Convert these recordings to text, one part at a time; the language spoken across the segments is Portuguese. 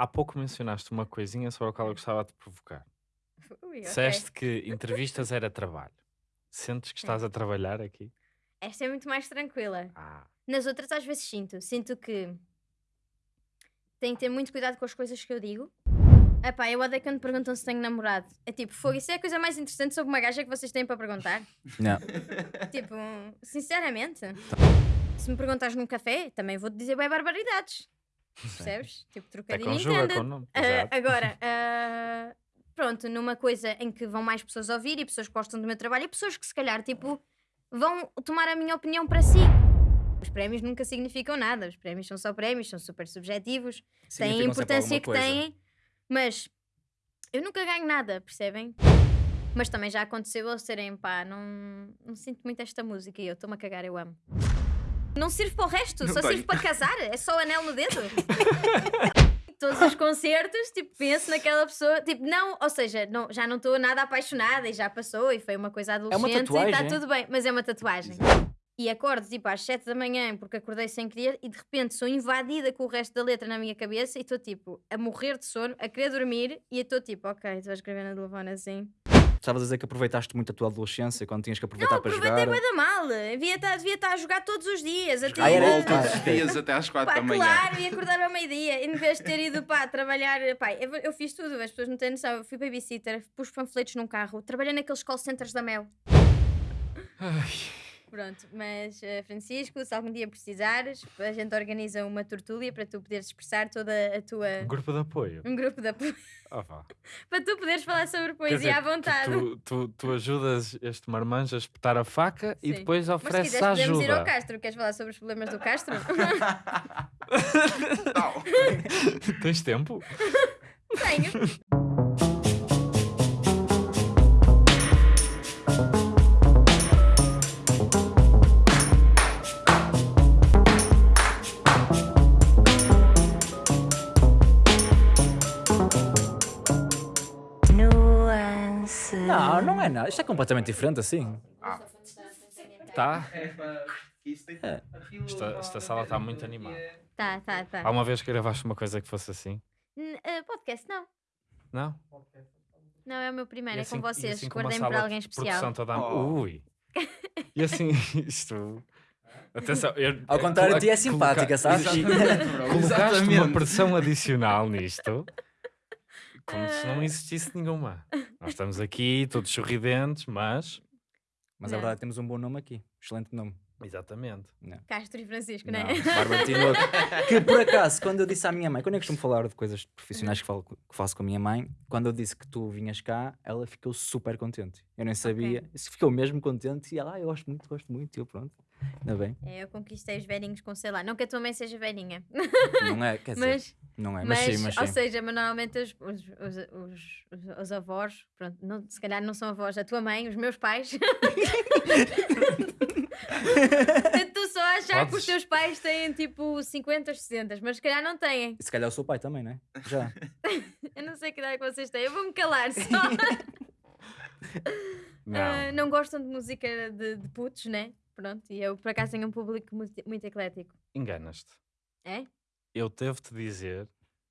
Há pouco mencionaste uma coisinha sobre a qual eu gostava de provocar. Ui, ok. Disseste que entrevistas era trabalho. Sentes que estás a trabalhar aqui? Esta é muito mais tranquila. Ah, Nas outras, às vezes sinto. Sinto que tenho que ter muito cuidado com as coisas que eu digo. Epá, eu odeio quando perguntam se tenho namorado. É tipo, fogo, isso é a coisa mais interessante sobre uma gaja que vocês têm para perguntar. Não. tipo, sinceramente. Se me perguntares num café, também vou-te dizer bem barbaridades. Percebes? Tipo, até trocadilho conjuga entenda. com o nome. Ah, agora, ah, pronto, numa coisa em que vão mais pessoas ouvir e pessoas que gostam do meu trabalho e pessoas que se calhar, tipo, vão tomar a minha opinião para si. Os prémios nunca significam nada, os prémios são só prémios, são super subjetivos, têm a importância que têm, mas eu nunca ganho nada, percebem? Mas também já aconteceu eles serem, pá, não, não sinto muito esta música e eu estou-me a cagar, eu amo. Não sirvo para o resto, Não só tenho. sirvo para casar, é só o anel no dedo. Todos os concertos, tipo, penso naquela pessoa, tipo, não, ou seja, não, já não estou nada apaixonada e já passou e foi uma coisa adolescente e está tatuagem, é? tudo bem, mas é uma tatuagem. E acordo tipo às 7 da manhã porque acordei sem querer e de repente sou invadida com o resto da letra na minha cabeça e estou tipo a morrer de sono, a querer dormir e estou tipo, ok, estou a escrever na telefone assim. Estavas a dizer que aproveitaste muito a tua adolescência quando tinhas que aproveitar Não, para aproveitei jogar. bué da mal, devia estar, devia estar a jogar todos os dias, até Ah, era- todos os dias até às 4 Pá, da manhã. claro, e acordar ao meio-dia, em vez de ter ido pá, trabalhar. Pá, eu, eu fiz tudo, as pessoas não têm noção. Eu fui babysitter, pus panfletos num carro, trabalhei naqueles call centers da Mel. Pronto, mas eh, Francisco, se algum dia precisares, a gente organiza uma tortúlia para tu poderes expressar toda a tua. Grupo de apoio. Um grupo de apoio vá. para tu poderes falar sobre poesia dizer, à vontade. Tu, tu, tu ajudas este marmanjo a espetar a faca e Sim. depois Mas se ofereces quiseres, podemos ir ao ajuda. Castro. Queres falar sobre os problemas do Castro? Tens tempo? Tenho. Não, é nada. Isto é completamente diferente assim. Tá. É. Esta, esta sala está muito animada. Tá, tá, tá. Há uma vez que gravaste uma coisa que fosse assim? N- eh, podcast, não. Não? Não, é o meu primeiro, E é assim- com e vocês. assim com uma Guardem sala para alguém especial. produção toda a- Oh. Ui. E assim, isto... Atenção, eu, Ao contrário de ti, é coloca- simpática, sabes? Exatamente. Colocaste uma pressão adicional nisto, como se não existisse nenhuma. Nós estamos aqui, todos sorridentes, mas... Mas Não. a verdade é que temos um bom nome aqui. Excelente nome. Exatamente. Castro e Francisco, não Não, é? Bárbara Tinoco. Que por acaso, quando eu disse à minha mãe, quando eu costumo falar de coisas profissionais que, falo, que faço com a minha mãe, quando eu disse que tu vinhas cá, ela ficou super contente. Eu nem sabia, se ficou mesmo contente e ela, ah, eu gosto muito, gosto muito. E eu, pronto, ainda bem. É, eu conquistei os velhinhos com sei lá. Não que a tua mãe seja velhinha, Não é, quer dizer, mas, não é, mas, mas, sim, mas ou sim. seja, mas normalmente os, os, os, os, os- avós, pronto, não, se calhar não são avós, a tua mãe, os meus pais. tu só achar que os Podes- teus pais têm tipo 50 ou 60, mas se calhar não têm. E se calhar o seu pai também, não é? Já. Eu não sei que idade é que vocês têm, eu vou-me calar só. Não. Ah, não gostam de música de, de putos, né? Pronto, e eu por acaso tenho um público muito, muito eclético. Enganas-te. É? Eu devo-te dizer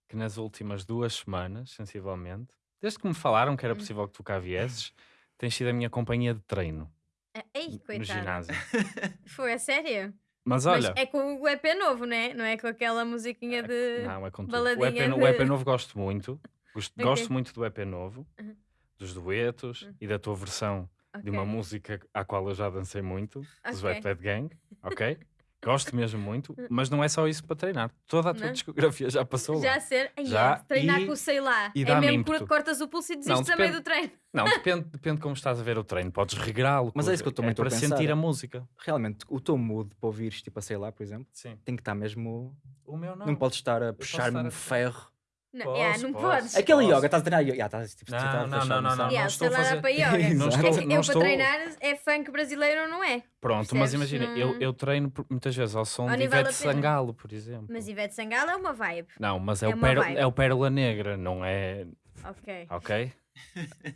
que nas últimas duas semanas, sensivelmente, desde que me falaram que era Hum. possível que tu cá viesses, tens sido a minha companhia de treino Ah, Ei, no ginásio. Foi a sério? Mas olha, Mas é com o EP novo, né? Não é com aquela musiquinha de. não, é com tudo. O EP, no- o EP de- novo gosto muito. Gosto, Ok. gosto muito do EP novo, dos duetos Uhum. e da tua versão de uma música à qual eu já dancei muito, dos Ok. Wet Bad Gang, ok? Gosto mesmo muito, mas não é só isso para treinar. Toda a tua Não? discografia já passou lá. Já ser. Ai, Já, é, treinar e- com o sei lá. e é mesmo ímpeto. que cortas o pulso e desistes a meio do treino. Não, depende, depende de como estás a ver o treino. Podes regrá-lo. Mas é isso que eu estou a para pensar. sentir a música. Realmente, o teu mood para ouvires, tipo, a sei lá, por exemplo, Sim. tem que estar mesmo. O meu não. Não, podes estar a puxar-me um a- ferro. Não, Posso, yeah, não posso. podes. Aquele Posso. yoga, estás a treinar yoga. Yeah, estás, tipo, Não, não, não, não, noção. não. Yeah, estou a fazer- para yoga. Não estou, É não eu estou... para treinar é funk brasileiro, não é? Pronto, mas Percebes? imagina, eu, Não- eu treino muitas vezes ao som Ou de Ivete. Sangalo, por exemplo. Mas Ivete Sangalo é uma vibe. Não, mas é, é o pérola, vibe. é o Pérola Negra, não é... Ok. Ok?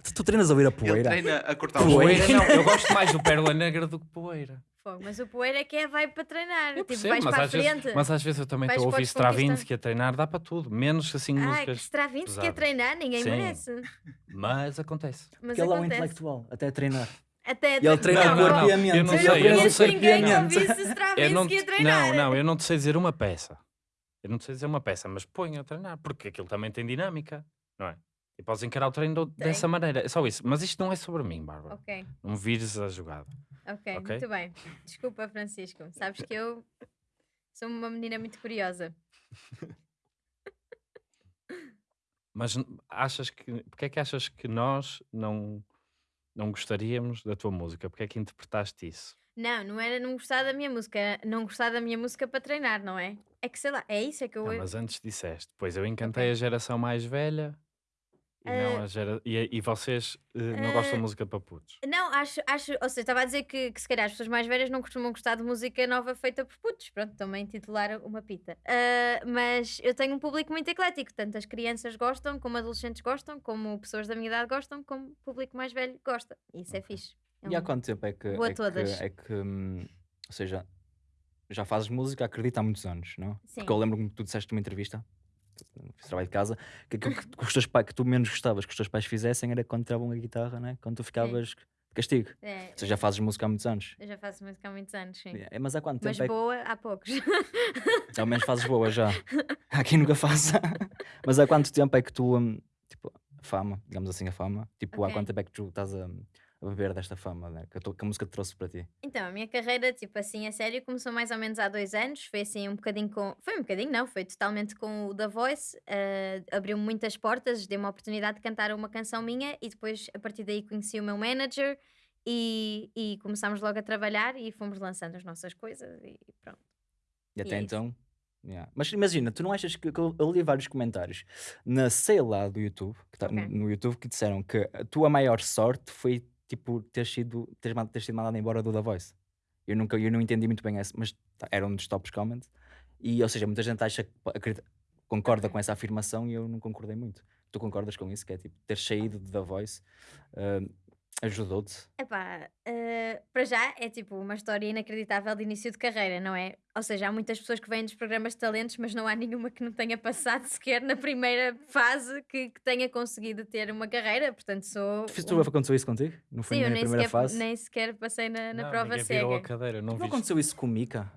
Tu, tu treinas a ouvir a Ele poeira. treina a cortar Poeira. Poeira não, eu gosto mais do Pérola Negra do que Poeira. Fogo, Mas o poeira é que é vai para treinar. Eu tipo, percebo, vais mas para a às, vezes, frente. mas às vezes eu também estou a ouvir. Stravinsky a treinar, dá para tudo, menos assim que músicas. Stravinsky a treinar, ninguém Sim. merece. Mas acontece. Mas Porque ele é um intelectual, até a treinar. Até ele treina não, o corpo não. e a mente. eu não sei, eu não sei. ninguém que ouvisse Eu não, Stravinsky a treinar. não, não, eu não te sei dizer uma peça. Eu não te sei dizer uma peça, mas põe a treinar, porque aquilo também tem dinâmica, não é? E podes encarar o treino dessa maneira. É só isso. Mas isto não é sobre mim, Bárbara. Ok, Não vires a jogada. Ok, Ok? muito bem. Desculpa, Francisco. Sabes que eu sou uma menina muito curiosa. Mas achas que. Porque é que achas que nós não, não gostaríamos da tua música? Porque é que interpretaste isso? Não, não era não gostar da minha música, era não gostar da minha música para treinar, não é? É que sei lá, é isso, é que eu. Não, mas antes disseste, pois eu encantei Ok. a geração mais velha e, não Ah, a gera... e, e vocês eh, não gostam ah, de música para putos. Não, acho, acho, ou seja, estava a dizer que, que se calhar as pessoas mais velhas não costumam gostar de música nova feita por putos. Pronto, também titular uma pita. Ah, mas eu tenho um público muito eclético, tanto as crianças gostam, como adolescentes gostam, como pessoas da minha idade gostam, como o público mais velho gosta. E Isso é Ok. fixe. É E há um- quanto tempo é que. Vou a é todas. Que, é que, hum, ou seja, já fazes música, acredito, há muitos anos, não? Sim. Porque eu lembro-me que tu disseste numa entrevista, fiz trabalho de casa, que aquilo que, que os teus pais, que tu menos gostavas que os teus pais fizessem era quando tiravam a guitarra, né? Quando tu ficavas de castigo. É, Ou seja, já fazes música há muitos anos. eu já faço música há muitos anos, sim. É, mas há quanto Mas tempo é que. boa, há poucos. Ao menos fazes boa já. Há quem nunca faça. mas há quanto tempo é que tu. hum, tipo, a fama, digamos assim, a fama. Tipo, há Ok. quanto tempo é que tu estás a, a beber desta fama, né? Que que a música te trouxe para ti? Então, a minha carreira, tipo assim, a sério, começou mais ou menos há dois anos. Foi assim um bocadinho com. Foi um bocadinho, não, foi totalmente com o The Voice. eh, Abriu-me muitas portas, deu-me a oportunidade de cantar uma canção minha e depois, a partir daí, conheci o meu manager e, e começámos logo a trabalhar e fomos lançando as nossas coisas e pronto. E até é isso. então. yeah. Mas imagina, tu não achas que, que eu, eu li vários comentários na sei lá do YouTube, que tá, Ok. no, no YouTube, que disseram que a tua maior sorte foi tipo ter sido teres, ma- teres sido mandado embora do The Voice. Eu nunca eu não entendi muito bem essa, mas tá, era um dos tops comments. E ou seja, muita gente acha acredita- concorda com essa afirmação e eu não concordei muito. Tu concordas com isso? Que é tipo ter saído de The Voice ah, ajudou-te? Epá, eh, para já é tipo uma história inacreditável de início de carreira, não é? Ou seja, há muitas pessoas que vêm dos programas de talentos, mas não há nenhuma que não tenha passado sequer na primeira fase que, que tenha conseguido ter uma carreira. Portanto, sou. Tu, um- tu aconteceu isso contigo? Não foi Sim, na primeira sequer, fase? nem sequer passei na, na Não, prova cega. virou a cadeira, não Não viste? aconteceu isso com o Mika?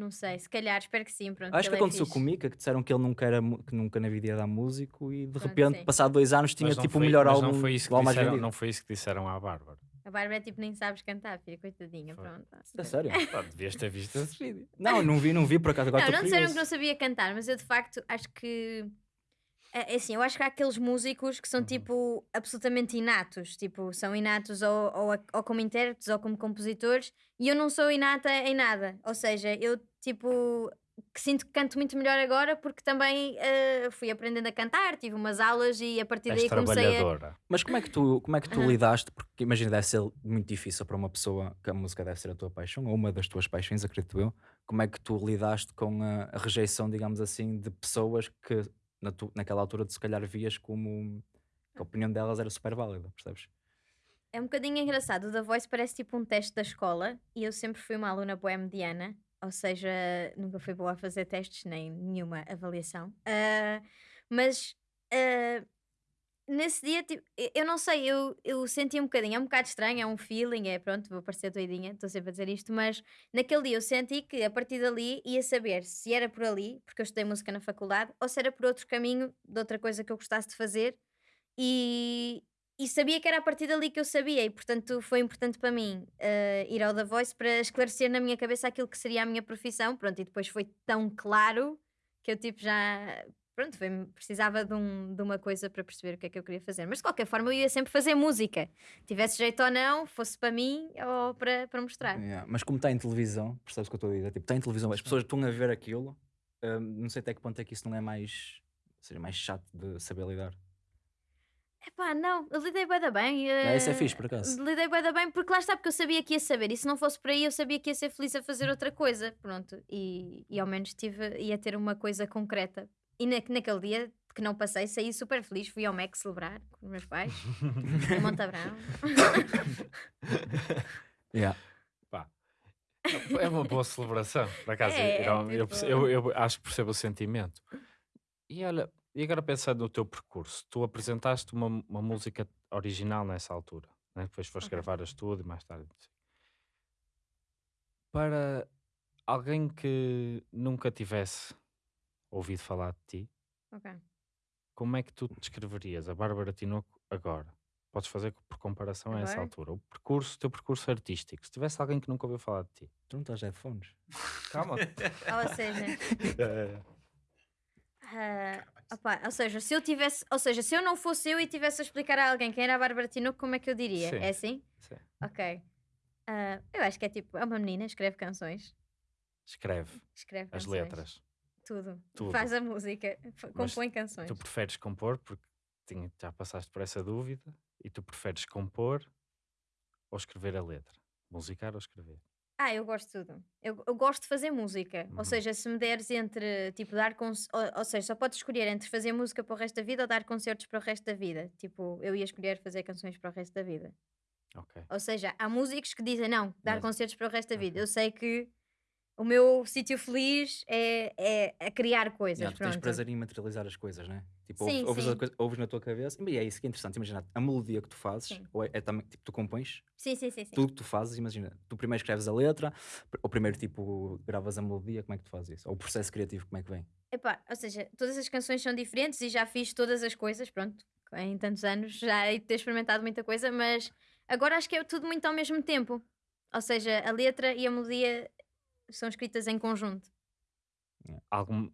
Não sei, se calhar, espero que sim. Pronto, Acho que é aconteceu fixe. com o Mika, que disseram que ele nunca, era, que nunca na vida ia dar músico e de Pronto, repente, sim. passado dois anos, tinha tipo o foi- melhor mas álbum, não foi isso o que disseram, vendido. não foi isso que disseram à Bárbara. A Bárbara é tipo, nem sabes cantar, filha, coitadinha. Foi. Pronto. A sério? Pá, devias ter visto esse vídeo. Não, não vi, não vi por acaso. Agora não, não disseram que não sabia cantar, mas eu de facto acho que. É é assim, eu acho que há aqueles músicos que Uhum. são tipo absolutamente inatos, tipo, são inatos ou, ou, ou como intérpretes ou como compositores, e eu não sou inata em nada. Ou seja, eu tipo que sinto que canto muito melhor agora porque também eh, fui aprendendo a cantar, tive umas aulas e a partir daí comecei a. trabalhadora. Mas como é que tu, como é que tu Aham. lidaste? Porque imagina, deve ser muito difícil para uma pessoa que a música deve ser a tua paixão, ou uma das tuas paixões, acredito eu. Como é que tu lidaste com a, a rejeição, digamos assim, de pessoas que na tu- naquela altura tu se calhar vias como que a opinião delas era super válida, percebes? É um bocadinho engraçado. O The Voice parece tipo um teste da escola e eu sempre fui uma aluna boa mediana, ou seja, nunca fui boa a fazer testes nem nenhuma avaliação. Ah, mas ah, nesse dia, tipo, eu- não sei, eu, eu senti um bocadinho, é um bocado estranho, é um feeling, é pronto, vou parecer doidinha, estou sempre a dizer isto, mas naquele dia eu senti que a partir dali ia saber se era por ali, porque eu estudei música na faculdade, ou se era por outro caminho, de outra coisa que eu gostasse de fazer. E, e sabia que era a partir dali que eu sabia, e portanto foi importante para mim eh, ir ao The Voice para esclarecer na minha cabeça aquilo que seria a minha profissão. Pronto, e depois foi tão claro que eu tipo já. Pronto, foi, precisava de, um- de uma coisa para perceber o que é que eu queria fazer. Mas de qualquer forma eu ia sempre fazer música, tivesse jeito ou não, fosse para mim ou para, para mostrar. Yeah, Mas como está em televisão, percebes o que eu estou a dizer? Tipo, está em televisão, as pessoas estão a ver aquilo, hum, não sei até que ponto é que isso não é mais, seja mais chato de saber lidar. Epá, não, eu lidei bem da bem. Ah, isso é fixe, por acaso. Lidei bem da bem porque lá está, porque eu sabia que ia saber. E se não fosse por aí, eu sabia que ia ser feliz a fazer outra coisa. Pronto. E, e ao menos tive, ia ter uma coisa concreta. E na, naquele dia que não passei, saí super feliz. Fui ao MEC celebrar com os meus pais, em Montabrão. Yeah. Pá, É uma boa celebração, por acaso. É, eu, eu, tipo- eu- eu acho que percebo o sentimento. E olha, e agora pensando no teu percurso, tu apresentaste uma, uma música original nessa altura, né? depois foste Ok. gravar a estúdio e mais tarde. Para alguém que nunca tivesse ouvido falar de ti, Ok. como é que tu descreverias a Bárbara Tinoco agora? Podes fazer por comparação a essa Agora? altura. O percurso, o teu percurso artístico. Se tivesse alguém que nunca ouviu falar de ti. Tu não estás headphones? Calma. Ou seja, É, ah, opá, ou seja, se eu tivesse, ou seja, se eu não fosse eu e tivesse a explicar a alguém quem era a Bárbara Tinoco, como é que eu diria? Sim. É assim? sim. Ok. Ah, eu acho que é tipo, é uma menina, escreve canções. Escreve Escreve as canções. letras. Tudo. Tudo. Faz a música, f- Mas compõe canções. Tu preferes compor, porque tinha- já passaste por essa dúvida, e tu preferes compor ou escrever a letra? Musicar ou escrever? Ah, eu gosto de tudo. Eu, eu gosto de fazer música. Uhum. Ou seja, se me deres entre, tipo, dar concertos. Ou, ou seja, só podes escolher entre fazer música para o resto da vida ou dar concertos para o resto da vida. Tipo, eu ia escolher fazer canções para o resto da vida. Ok. Ou seja, há músicos que dizem não, dar Mas- concertos para o resto da vida. Ok. Eu sei que o meu sítio feliz é, é a criar coisas. Yeah, tu tens prazer em materializar as coisas, né? Tipo, Sim, ouves, sim. ouves na tua cabeça e é isso que é interessante. Imagina, a melodia que tu fazes, Sim. ou é, é também, tipo, tu compões, Sim, sim, sim. sim. tudo que tu fazes, imagina, tu primeiro escreves a letra, ou primeiro, tipo, gravas a melodia, como é que tu fazes isso? Ou o processo criativo, como é que vem? Epá, ou seja, todas as canções são diferentes e já fiz todas as coisas, pronto, em tantos anos já ter experimentado muita coisa, mas agora acho que é tudo muito ao mesmo tempo. Ou seja, a letra e a melodia são escritas em conjunto. Algum,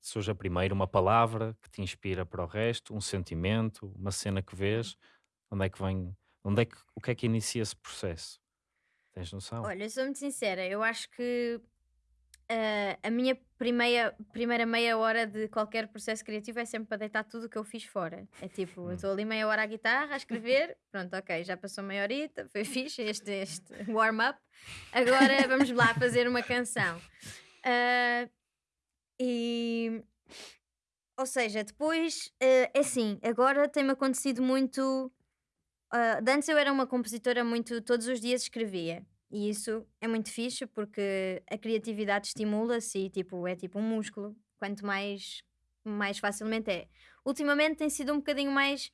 surge primeiro uma palavra que te inspira para o resto, um sentimento, uma cena que vês, onde é que vem, onde é que, o que é que inicia esse processo? Tens noção? Olha, sou muito sincera, eu acho que ah, a minha primeira, primeira meia hora de qualquer processo criativo é sempre para deitar tudo o que eu fiz fora. É tipo, eu Hum. estou ali meia hora à guitarra a escrever, pronto, ok, já passou meia horita, foi fixe este, este warm-up, agora vamos lá fazer uma canção. Ah, e. Ou seja, depois, ah, é assim, agora tem-me acontecido muito. de antes eu era uma compositora muito. Todos os dias escrevia. E isso é muito fixe porque a criatividade estimula-se e tipo, é tipo um músculo. Quanto mais, mais facilmente é. Ultimamente tem sido um bocadinho mais.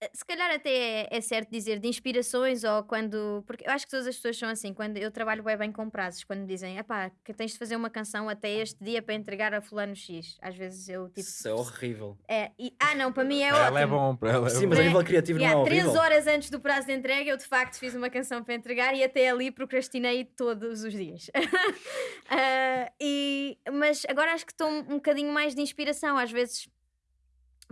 Eh, Se calhar até é, é certo dizer de inspirações ou quando. Porque eu acho que todas as pessoas são assim. Quando eu trabalho bem, bem com prazos, quando me dizem, epá, que tens de fazer uma canção até este dia para entregar a Fulano X. Às vezes eu tipo. Isso é horrível. É, e- ah, não, para mim é Para ela é ótimo. bom, para ela é Sim, mas a nível criativo Yeah, não é três horrível. horas antes do prazo de entrega, eu de facto fiz uma canção para entregar e até ali procrastinei todos os dias. Ah, e, mas agora acho que estou um, um bocadinho mais de inspiração. Às vezes,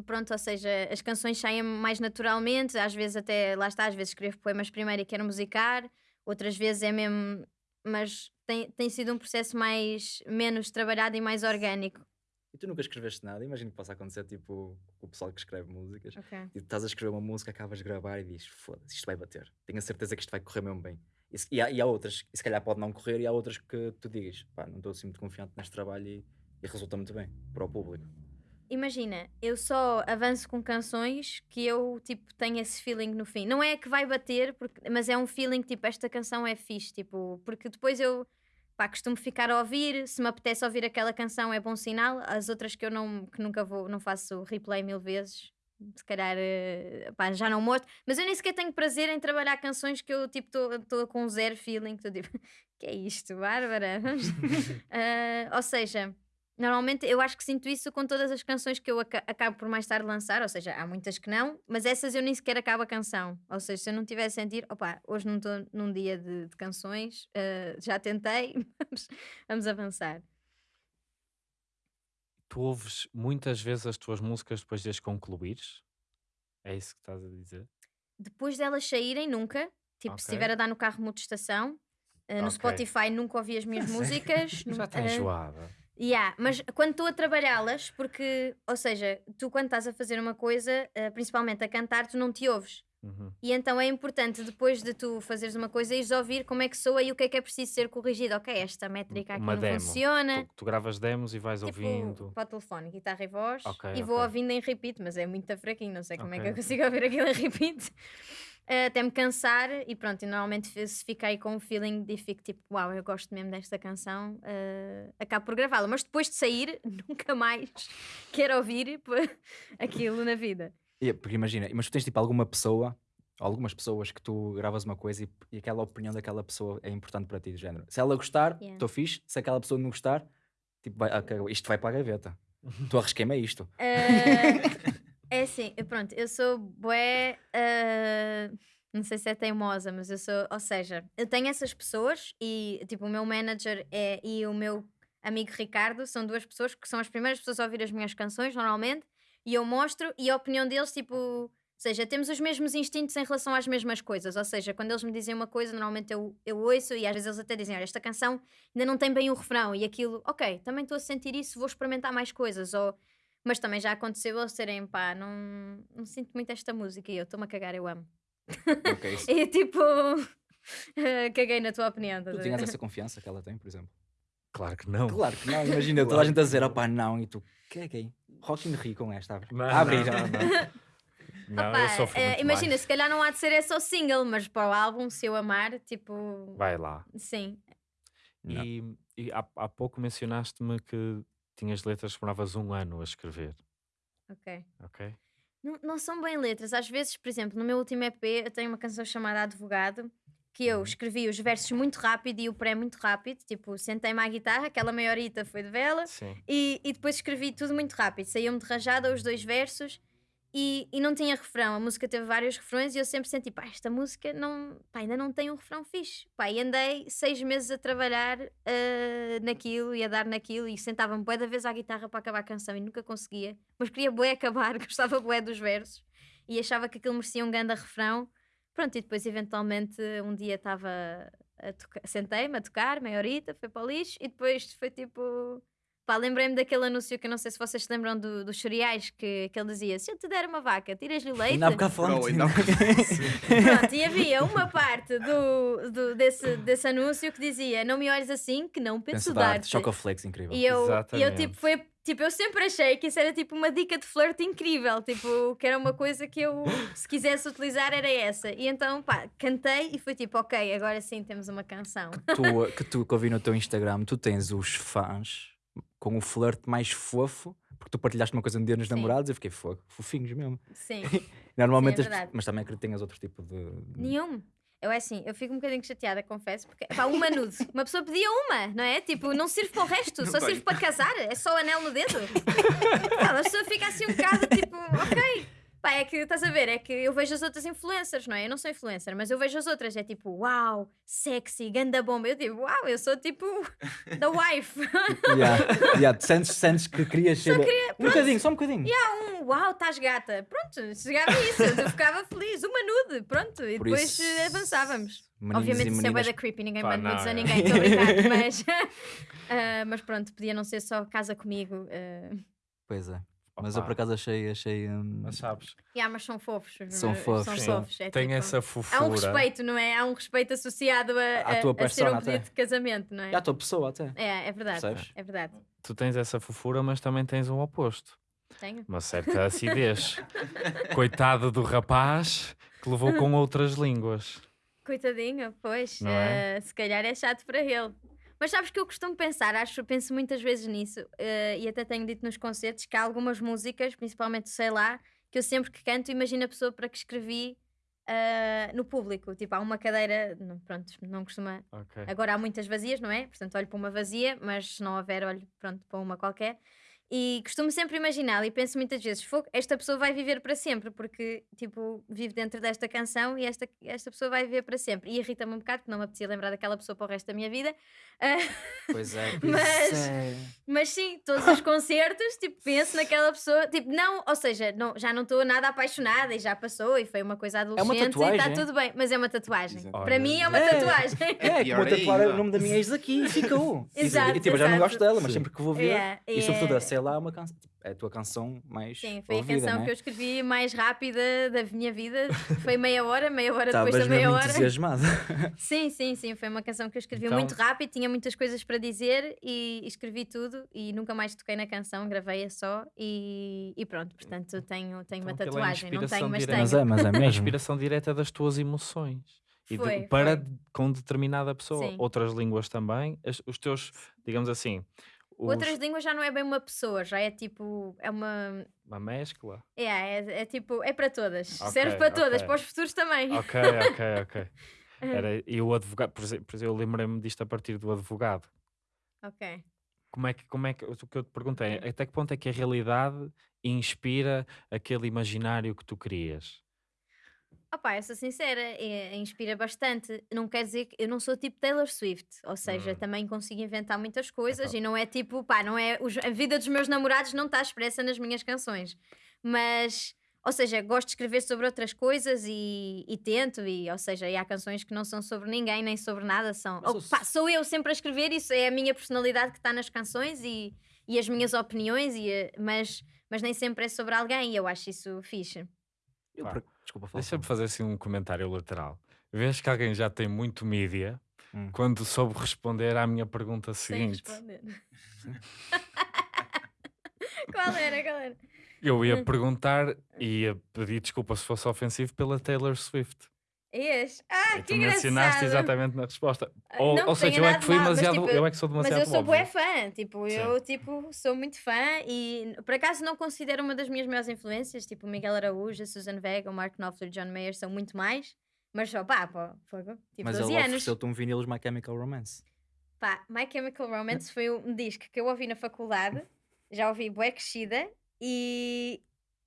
pronto, ou seja, as canções saem mais naturalmente. Às vezes, até lá está, às vezes escrevo poemas primeiro e quero musicar, outras vezes é mesmo. Mas tem, tem sido um processo mais menos trabalhado e mais orgânico. E tu nunca escreveste nada, imagino que possa acontecer tipo o pessoal que escreve músicas. Ok. E tu estás a escrever uma música, acabas de gravar e dizes, foda-se, isto vai bater. Tenho a certeza que isto vai correr mesmo bem. E, e há, e há outras, e se calhar pode não correr, e há outras que tu digas, pá, não estou assim muito confiante neste trabalho e, e resulta muito bem para o público. Imagina, eu só avanço com canções que eu tipo tenho esse feeling no fim. Não é que vai bater, porque, mas é um feeling tipo esta canção é fixe, tipo, porque depois eu pá, costumo ficar a ouvir, se me apetece ouvir aquela canção é bom sinal, as outras que eu não que nunca vou, não faço replay mil vezes, se calhar eh, pá, já não mostro, mas eu nem sequer tenho prazer em trabalhar canções que eu tipo estou com zero feeling, estou tipo, que é isto, Bárbara? Ah, ou seja, Normalmente eu acho que sinto isso com todas as canções que eu aca- acabo por mais tarde lançar, ou seja, há muitas que não, mas essas eu nem sequer acabo a canção. Ou seja, se eu não tiver a sentir, opá, hoje não estou num dia de, de canções, eh, já tentei, vamos, vamos avançar. Tu ouves muitas vezes as tuas músicas depois de as concluires? É isso que estás a dizer? Depois delas saírem, nunca. Tipo, se Ok. estiver a dar no carro muita estação, eh, no Ok. Spotify nunca ouvi as minhas músicas. Já está eh, enjoada. Yeah, mas quando estou a trabalhá-las, porque, ou seja, tu quando estás a fazer uma coisa, eh, principalmente a cantar, tu não te ouves. Uhum. E então é importante, depois de tu fazeres uma coisa, ires ouvir como é que soa e o que é que é preciso ser corrigido. Ok, esta métrica aqui Uma não demo. funciona. Tu, tu gravas demos e vais Tipo, ouvindo. para o telefone, guitarra e voz, Ok, e vou ok. ouvindo em repeat, mas é muito fraquinho, não sei como é que eu consigo ouvir aquilo em repeat. Eh, até me cansar e pronto, e normalmente se fiquei com um feeling de fico tipo, uau, eu gosto mesmo desta canção, eh, acabo por gravá-la, mas depois de sair, nunca mais quero ouvir aquilo na vida. E- Porque imagina, mas tu tens tipo alguma pessoa, algumas pessoas que tu gravas uma coisa e, e aquela opinião daquela pessoa é importante para ti, do género. Se ela gostar, Yeah. estou fixe. Se aquela pessoa não gostar, tipo, vai, ok, isto vai para a gaveta. tu arrisquei-me a isto. Eh, é assim, pronto, eu sou bué. eh, não sei se é teimosa, mas eu sou. Ou seja, eu tenho essas pessoas e, tipo, o meu manager é, e o meu amigo Ricardo são duas pessoas que são as primeiras pessoas a ouvir as minhas canções, normalmente, e eu mostro, e a opinião deles, tipo. Ou seja, temos os mesmos instintos em relação às mesmas coisas. Ou seja, quando eles me dizem uma coisa, normalmente eu, eu ouço e às vezes eles até dizem: Olha, esta canção ainda não tem bem o refrão e aquilo, ok, também estou a sentir isso, vou experimentar mais coisas. Ou mas também já aconteceu eles serem, pá, não, não sinto muito esta música e eu estou-me a cagar, eu amo. Ok, isso- E tipo, eh, caguei na tua opinião. tu tinhas essa confiança que ela tem, por exemplo. Claro que não. Claro que não, imagina toda a Claro gente a dizer, opá, não, e tu, caguei. Rock in Rio com esta, abre. Não, abre. não, não, não. Não, Opá, eu sofro eh, imagina, mais. se calhar não há de ser é só single, mas para o álbum, se eu amar, tipo, Vai lá. sim. Não. E, e há, há pouco mencionaste-me que tinhas letras que demoravas um ano a escrever, Ok. ok? Não, não são bem letras. Às vezes, por exemplo, no meu último EP, eu tenho uma canção chamada Advogado, que eu Uhum. escrevi os versos muito rápido e o pré muito rápido. Tipo, sentei-me à guitarra, aquela maiorita foi de vela, Sim. e, e depois escrevi tudo muito rápido. Saiu-me de rajada os dois versos e, e não tinha refrão. A música teve vários refrões e eu sempre senti, pá, esta música não, pá, ainda não tem um refrão fixe. Pá, e andei seis meses a trabalhar ah, naquilo e a dar naquilo e sentava-me bué da vez à guitarra para acabar a canção e nunca conseguia. Mas queria bué acabar, gostava bué dos versos e achava que aquilo merecia um grande refrão. Pronto, e depois eventualmente um dia estava sentei-me a tocar, meia horita, foi para o lixo e depois foi tipo. Pá, lembrei-me daquele anúncio que eu não sei se vocês se lembram do- dos cereais, que, que ele dizia: Se eu te der uma vaca, tiras-lhe o leite. Falamos. ainda há Pronto, e havia uma parte do, do- desse, desse anúncio que dizia: Não me olhes assim, que não penso, Penso dar dar-te. Chocoflex, incrível. E eu, e eu tipo, foi, tipo, eu sempre achei que isso era tipo uma dica de flerte incrível, tipo, que era uma coisa que eu, se quisesse utilizar, era essa. E então, pá, cantei e foi tipo, ok, agora sim temos uma canção. tu, que tu que eu vi no teu Instagram, tu tens os fãs com o flerte mais fofo, porque tu partilhaste uma coisa no dia Sim. namorados, eu fiquei fogo, fofinhos mesmo. Sim, Normalmente, Sim, é as- mas também acredito que tenhas outro tipo de. nenhum. Eu é assim, eu fico um bocadinho chateada, confesso, porque pá, uma nude. Uma pessoa pedia uma, não é? Tipo, não serve para o resto, Não só serve para casar, é só anel no dedo. Pá, a pessoa fica assim um bocado tipo, ok. Pá, é que estás a ver, é que eu vejo as outras influencers, não é? Eu não sou influencer, mas eu vejo as outras, é tipo, uau, sexy, ganda bomba. Eu digo, uau, eu sou tipo da wife. Yeah, yeah, sentes, sentes que querias ser. um bocadinho, só um bocadinho. um uau, estás gata. Pronto, chegava isso, eu ficava feliz, uma nude, pronto, e Por depois isso, eh, avançávamos. Meninos Obviamente e isso é da creepy, ninguém Pá, manda nudes a é. ninguém, estou mas, ah, mas pronto, podia não ser só casa comigo. ah. Pois é. Mas eu por acaso achei. achei hum, Mas sabes, Yeah, mas são fofos. São eh, fofos, São fofos. É tem tipo- essa Há fofura. um respeito, não é? Há um respeito associado a, À a- tua a ser um pedido de casamento, não é? E à tua pessoa até. É, é verdade. Percebes? É verdade. Tu tens essa fofura, mas também tens o oposto. Tenho. Uma certa acidez. Coitado do rapaz que levou com outras línguas. Coitadinho, pois. Não é? eh, se calhar é chato para ele. Mas sabes que eu costumo pensar, acho, penso muitas vezes nisso, eh, e até tenho dito nos concertos que há algumas músicas, principalmente sei lá, que eu sempre que canto imagino a pessoa para que escrevi eh, no público. Tipo, há uma cadeira, não, pronto, não costuma. Ok. Agora há muitas vazias, não é? Portanto, olho para uma vazia, mas se não houver, olho pronto, para uma qualquer. E costumo sempre imaginá-la e penso muitas vezes: "Fogo, esta pessoa vai viver para sempre, porque tipo, vive dentro desta canção e esta, esta pessoa vai viver para sempre. E irrita-me um bocado, porque não me apetecia lembrar daquela pessoa para o resto da minha vida. Ah, Pois é, Mas- pois é. mas sim, todos os concertos, tipo, penso naquela pessoa, tipo, não, ou seja, não, já não estou nada apaixonada e já passou e foi uma coisa adolescente e está tatuagem? tudo bem, mas é uma tatuagem. Exato. Para mim é uma é. tatuagem. É, que pior vou tatuar ainda. o nome da minha ex aqui e ficou. E- Exato, e tipo, eu já não exato. gosto dela, mas Sim. sempre que vou ver. Yeah, E sobretudo a. sei lá, é uma canção. é a tua canção mais Sim, foi ouvida, a canção né? que eu escrevi mais rápida da minha vida. Foi meia hora, meia hora depois da meia mesmo hora. entusiasmado. Sim, sim, sim. Foi uma canção que eu escrevi Então- muito rápido, tinha muitas coisas para dizer e escrevi tudo e nunca mais toquei na canção, gravei-a só e, e pronto. Portanto, tenho, tenho uma Então aquilo é tatuagem. Não tenho, mas direta. tenho. mas é, mas é É a mesmo. inspiração direta das tuas emoções. E de- Foi, para foi. de- com determinada pessoa. Sim. Outras línguas também. as- os teus, digamos assim, os- Outras línguas já não é bem uma pessoa, já é tipo. É uma. uma mescla. É, é, é tipo. É para todas. Ok, Serve para todas, ok. para os futuros também. Ok, ok, ok. Era, e o advogado, por exemplo, por exemplo, eu lembrei-me disto a partir do advogado. Ok. Como é que, como é que, o que eu te perguntei, é, até que ponto é que a realidade inspira aquele imaginário que tu querias? Opa, eu sou sincera, é- inspira bastante. Não quer dizer que eu não sou tipo Taylor Swift, ou seja, Hum. também consigo inventar muitas coisas Então. e não é tipo, pá, não é os- a vida dos meus namorados não está expressa nas minhas canções. Mas, ou seja, gosto de escrever sobre outras coisas e, e tento, e, ou seja, e há canções que não são sobre ninguém nem sobre nada, são. Mas ou, pá, sou eu sempre a escrever, isso é a minha personalidade que está nas canções e, e as minhas opiniões, e, a- mas, mas nem sempre é sobre alguém e eu acho isso fixe. Eu Pá, por- Desculpa, fala. Deixa-me fazer assim um comentário lateral. Vês que alguém já tem muito mídia Hum. quando soube responder à minha pergunta Sem seguinte. responder. qual era, qual era? Eu ia Hum. perguntar e ia pedir desculpa se fosse ofensivo pela Taylor Swift. És? Ah, e que tu mencionaste engraçado. exatamente na resposta. Ah, Ou, não ou seja, eu é que fui mal, mas, demasiado, tipo, eu é que sou Mas demasiado eu sou bué fã, tipo, Sim. eu tipo, sou muito fã e por acaso não considero uma das minhas maiores influências, tipo o Miguel Araújo, a Susan Vega, o Mark Knopfler, John Mayer são muito mais, mas só pá, pá fogo, tipo Mas 12 ele anos. ofereceu-te um vinil de My Chemical Romance. Pá, My Chemical Romance foi um disco que eu ouvi na faculdade, já ouvi bué crescida e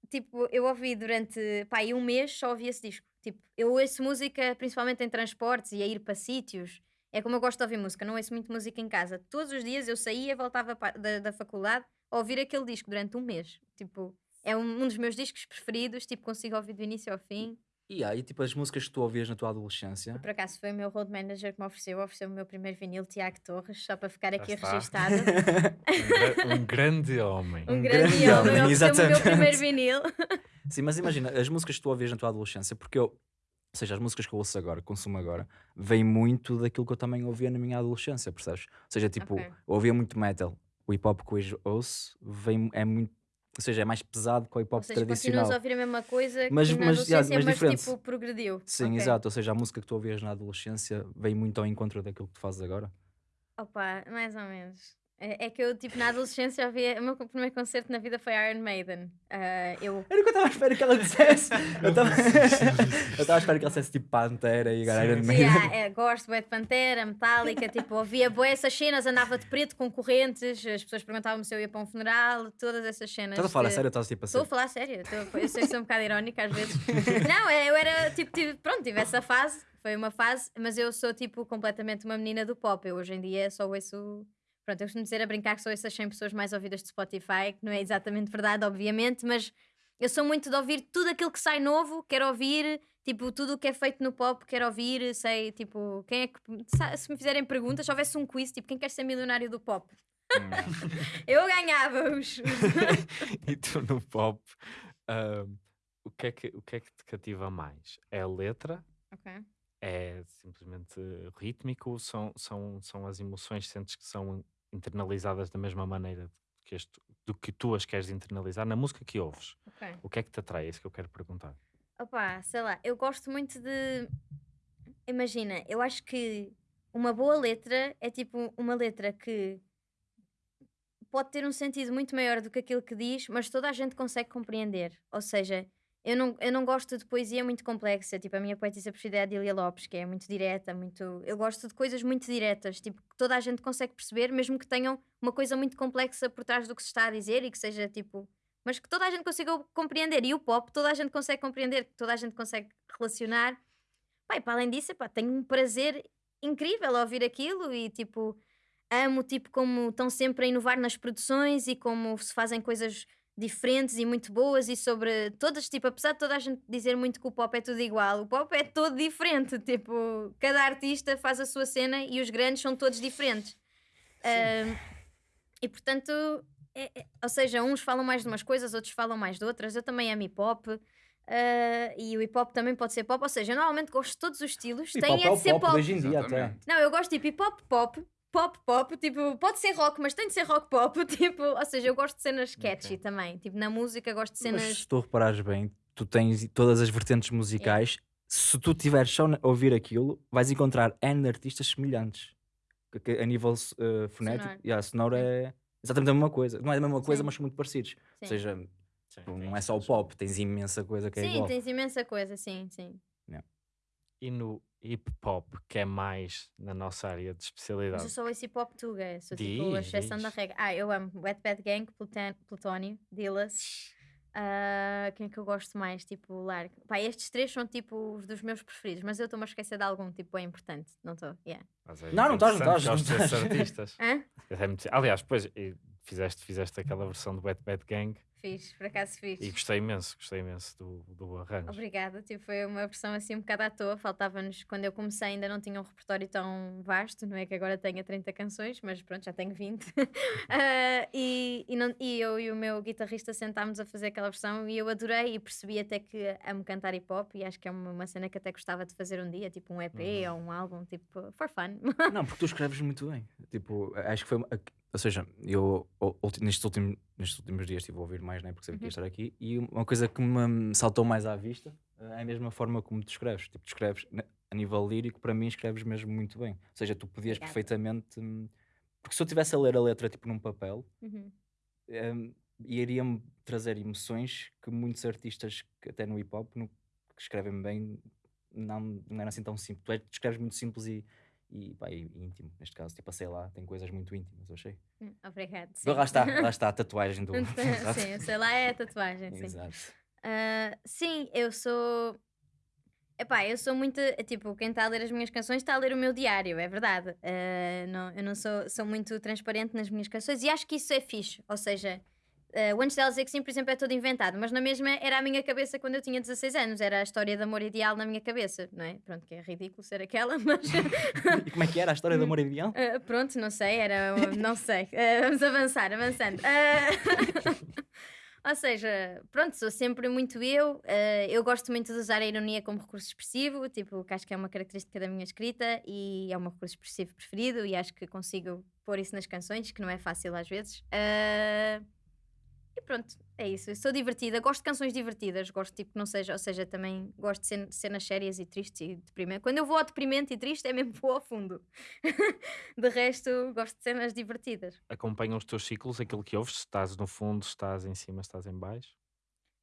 tipo, eu ouvi durante pá, um mês só ouvi esse disco. Tipo, eu ouço música principalmente em transportes e a ir para sítios. É como eu gosto de ouvir música, não ouço muito música em casa. Todos os dias eu saía, voltava da, da faculdade a ouvir aquele disco durante um mês. Tipo, é um, um dos meus discos preferidos, tipo, consigo ouvir do início ao fim. E aí, tipo, as músicas que tu ouvias na tua adolescência. Por acaso foi o meu road manager que me ofereceu, ofereceu o meu primeiro vinil, Tiago Torres, só para ficar Já aqui está. registado. Um, gra- um grande homem. Um Um grande grande homem, homem, ofereceu-me o meu exatamente. primeiro vinil. Sim, mas imagina, as músicas que tu ouvias na tua adolescência, porque eu, ou seja, as músicas que eu ouço agora, consumo agora, vêm muito daquilo que eu também ouvia na minha adolescência, percebes? Ou seja, tipo, Ok. eu ouvia muito metal, o hip hop que hoje ouço vem, é muito, ou seja, é mais pesado que o hip hop seja, tradicional. continuas a ouvir a mesma coisa Mas- que na mas, adolescência, mas mas, diferente. tipo, progrediu. Sim, Ok. exato, ou seja, a música que tu ouvias na adolescência vem muito ao encontro daquilo que tu fazes agora. Opa, mais ou menos. É, é que eu, tipo, na adolescência, ouvia... o meu primeiro concerto na vida foi Iron Maiden. Ah, eu... Era o que eu estava à espera que ela dissesse. Eu estava eu à espera que ela dissesse tipo Pantera e Iron sim. Maiden. Yeah, é, gosto bué de Pantera, Metallica, tipo, ouvia boé essas cenas, andava de preto com correntes, as pessoas perguntavam-me se eu ia para um funeral, todas essas cenas. Estás a falar a que- sério estás tipo a Estou a falar a sério, estou- eu sei que sou um bocado irónica às vezes. Não, é, eu era tipo, tive, pronto, tive essa fase, foi uma fase, mas eu sou tipo completamente uma menina do pop. Eu hoje em dia só ouço. Pronto, eu costumo dizer a brincar que sou essas 100 pessoas mais ouvidas de Spotify, que não é exatamente verdade, obviamente, mas eu sou muito de ouvir tudo aquilo que sai novo, quero ouvir, tipo, tudo o que é feito no pop, quero ouvir, sei, tipo, quem é que. Se me fizerem perguntas, se houvesse um quiz, tipo, quem quer ser milionário do pop? Eu ganhava os. e tu no pop, ahm, o, que é que, o que é que te cativa mais? É a letra? É simplesmente rítmico? São, são, são as emoções, sentes que são internalizadas da mesma maneira que este, do que tu as queres internalizar na música que ouves? Ok. O que é que te atrai? É isso que eu quero perguntar. Opa, sei lá, eu gosto muito de. Imagina, eu acho que uma boa letra é tipo uma letra que pode ter um sentido muito maior do que aquilo que diz, mas toda a gente consegue compreender. Ou seja, eu não, eu não gosto de poesia muito complexa. Tipo, a minha poetisa preferida é a Dília Lopes, que é muito direta, muito. Eu gosto de coisas muito diretas, tipo, que toda a gente consegue perceber, mesmo que tenham uma coisa muito complexa por trás do que se está a dizer e que seja tipo. Mas que toda a gente consiga compreender. E o pop, toda a gente consegue compreender, que toda a gente consegue relacionar. E para além disso, epá, tenho um prazer incrível a ouvir aquilo e tipo amo tipo como estão sempre a inovar nas produções e como se fazem coisas diferentes e muito boas e sobre todas, tipo, apesar de toda a gente dizer muito que o pop é tudo igual, o pop é todo diferente, tipo, cada artista faz a sua cena e os grandes são todos diferentes. Ahm, e portanto, é- é- ou seja, uns falam mais de umas coisas, outros falam mais de outras. Eu também amo hip hop. ah, e o hip hop também pode ser pop, ou seja, eu normalmente gosto de todos os estilos, tem é é de ser pop pop. de hoje em dia. Não, eu gosto tipo hip hop pop, pop pop, tipo, pode ser rock, mas tem de ser rock pop, tipo, ou seja, eu gosto de cenas catchy Ok. também, tipo, na música gosto de Mas cenas. se tu reparares bem, tu tens todas as vertentes musicais. Se tu tiveres só a ouvir aquilo, vais encontrar N artistas semelhantes. Que- a nível uh, fonético, Sonoro. yeah, sonoro é exatamente a mesma coisa. Não é a mesma coisa, Sim. mas são muito parecidos. Sim. Ou seja, Sim, não tem é só o pop, tens imensa coisa que é sim, igual. tens imensa coisa, sim, sim. E no hip hop, que é mais na nossa área de Mas especialidade. eu sou esse hip hop tuga, sou tipo a Diz, exceção da diz. regra. Ah, eu amo Wet Bad Gang, Pluton- Plutónio, Dillas. Ah, quem é que eu gosto mais? Tipo, largo. Pá, estes três são tipo os dos meus preferidos, mas eu estou-me a esquecer de algum, tipo, é importante. Não estou, yeah. Mas é Não, não estás, não estás, estás. artistas. Hã? É muito- Aliás, depois fizeste, fizeste aquela versão do Wet Bad Gang Fiz, por acaso fiz. e gostei imenso, gostei imenso do, do arranjo. Obrigada, tipo, foi uma versão assim um bocado à toa. Faltava-nos, quando eu comecei, ainda não tinha um repertório tão vasto, não é que agora tenha 30 canções, mas pronto, já tenho 20. Ah, e, e, não- e eu e o meu guitarrista sentámos a fazer aquela versão e eu adorei e percebi até que amo cantar hip hop e acho que é uma, uma cena que até gostava de fazer um dia, tipo um EP Uhum. ou um álbum, tipo, for fun. Não, porque tu escreves muito bem. Tipo, acho que foi. uma- Ou seja, eu nestes, últimos, nestes últimos dias estive a ouvir mais, né? Porque sabia que ia Uhum. estar aqui. E uma coisa que me saltou mais à vista eh, é a mesma forma como tu escreves. Tipo, tu escreves ne- a nível lírico, para mim, escreves mesmo muito bem. Ou seja, tu podias Obrigada. perfeitamente. hum, Porque se eu estivesse a ler a letra tipo num papel, Uhum. hum, iria-me trazer emoções que muitos artistas, que até no hip hop, no- que escrevem bem, não, não eram assim tão simples. Tu, é- tu escreves muito simples e, e, pá, e- íntimo, neste caso. Tipo, sei lá, tem coisas muito íntimas, eu achei. Hum, Obrigada. sim. Lá está, lá está a tatuagem do. Sim, sei lá, é a tatuagem, sim. Exato. Ah, sim, eu sou. Epá, eu sou muito. Tipo, quem está a ler as minhas canções está a ler o meu diário, é verdade. Ah, não, eu não sou, sou muito transparente nas minhas canções e acho que isso é fixe. Ou seja, uh, o Antes dela dizer que sim, por exemplo, é todo inventado, mas na mesma era a minha cabeça quando eu tinha 16 anos, era a história de amor ideal na minha cabeça, não é? Pronto, que é ridículo ser aquela, mas. E como é que era a história do amor ideal? Uh, pronto, não sei, era. Não sei. Uh, vamos avançar, avançando. Ou seja, pronto, sou sempre muito eu. eu gosto muito de usar a ironia como recurso expressivo, tipo, que acho que é uma característica da minha escrita e é o meu recurso expressivo preferido e acho que consigo pôr isso nas canções, que não é fácil às vezes. E pronto, é isso. Eu sou divertida, gosto de canções divertidas, gosto tipo que não seja, ou seja, também gosto de cen- cenas sérias e tristes e deprimentes. Quando eu vou ao deprimente e triste é mesmo vou ao fundo. de resto, gosto de cenas divertidas. Acompanham os teus ciclos, aquilo que ouves, se estás no fundo, se estás em cima, se estás em baixo.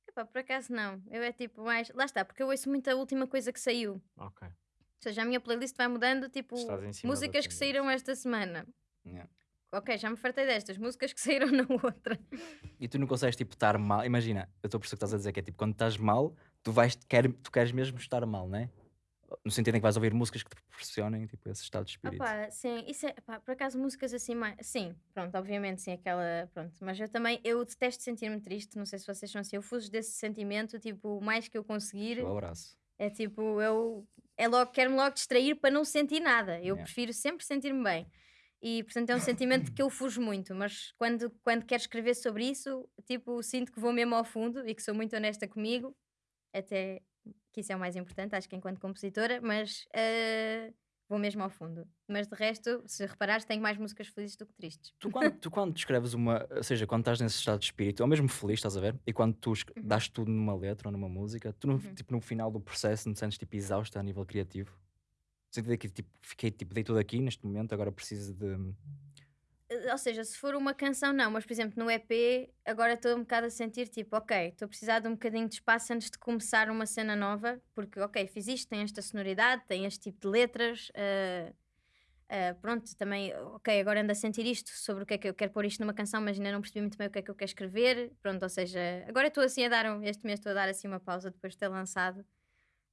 Epá, por acaso não, eu é tipo mais. Lá está, porque eu ouço muito a última coisa que saiu. Ok. Ou seja, a minha playlist vai mudando, tipo, músicas que saíram esta semana. Yeah. Ok, já me fartei destas, músicas que saíram na outra. E tu não consegues tipo estar mal. Imagina, eu estou a perceber o que estás a dizer, que é tipo, quando estás mal, tu, vais, quer, tu queres mesmo estar mal, não é? No sentido em que vais ouvir músicas que te proporcionem tipo, esse estado de espírito. Opa, sim, isso é, pá, por acaso músicas assim mais. Sim, pronto, obviamente, sim, aquela. Pronto, mas eu também, eu detesto sentir-me triste, não sei se vocês são assim, eu fujo desse sentimento, tipo, o mais que eu conseguir, Um abraço. é tipo, eu. É logo, quero-me logo distrair para não sentir nada. Eu Yeah. prefiro sempre sentir-me bem. E, portanto, é um sentimento que eu fujo muito, mas quando, quando quero escrever sobre isso, tipo, sinto que vou mesmo ao fundo e que sou muito honesta comigo, até que isso é o mais importante, acho que enquanto compositora, mas eh, vou mesmo ao fundo. Mas de resto, se reparares, tenho mais músicas felizes do que tristes. Tu quando, tu quando escreves uma, ou seja, quando estás nesse estado de espírito, ou mesmo feliz, estás a ver? E quando tu Uhum. dás tudo numa letra ou numa música, tu no, Uhum. tipo, no final do processo não te sentes tipo exausta a nível criativo? Sentido que tipo, fiquei tipo, dei tudo aqui neste momento, agora preciso de. Eh, Ou seja, se for uma canção, não, mas por exemplo, no EP, agora estou um bocado a sentir tipo, ok, estou a precisar de um bocadinho de espaço antes de começar uma cena nova, porque, ok, fiz isto, tem esta sonoridade, tem este tipo de letras. eh, eh, pronto, também, ok, agora ando a sentir isto sobre o que é que eu quero pôr isto numa canção, mas ainda não percebi muito bem o que é que eu quero escrever. Pronto, ou seja, agora estou assim a dar, um- este mês estou a dar assim uma pausa depois de ter lançado.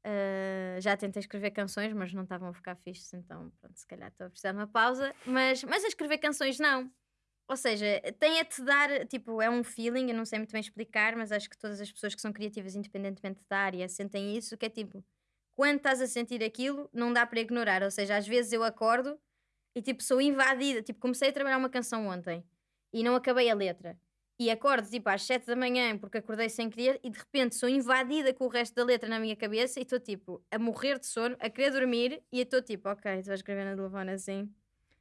Eh, já tentei escrever canções, mas não estavam a ficar fixes, então pronto, se calhar estou a precisar de uma pausa. Mas, mas a escrever canções não. Ou seja, tem a te dar, tipo, é um feeling, eu não sei muito bem explicar, mas acho que todas as pessoas que são criativas, independentemente da área, sentem isso, que é tipo, quando estás a sentir aquilo, não dá para ignorar. Ou seja, às vezes eu acordo e tipo, sou invadida. Tipo, comecei a trabalhar uma canção ontem e não acabei a letra. E acordo tipo às 7 da manhã porque acordei sem querer e de repente sou invadida com o resto da letra na minha cabeça e estou tipo a morrer de sono, a querer dormir e estou tipo, ok, estou a escrever na telefone assim,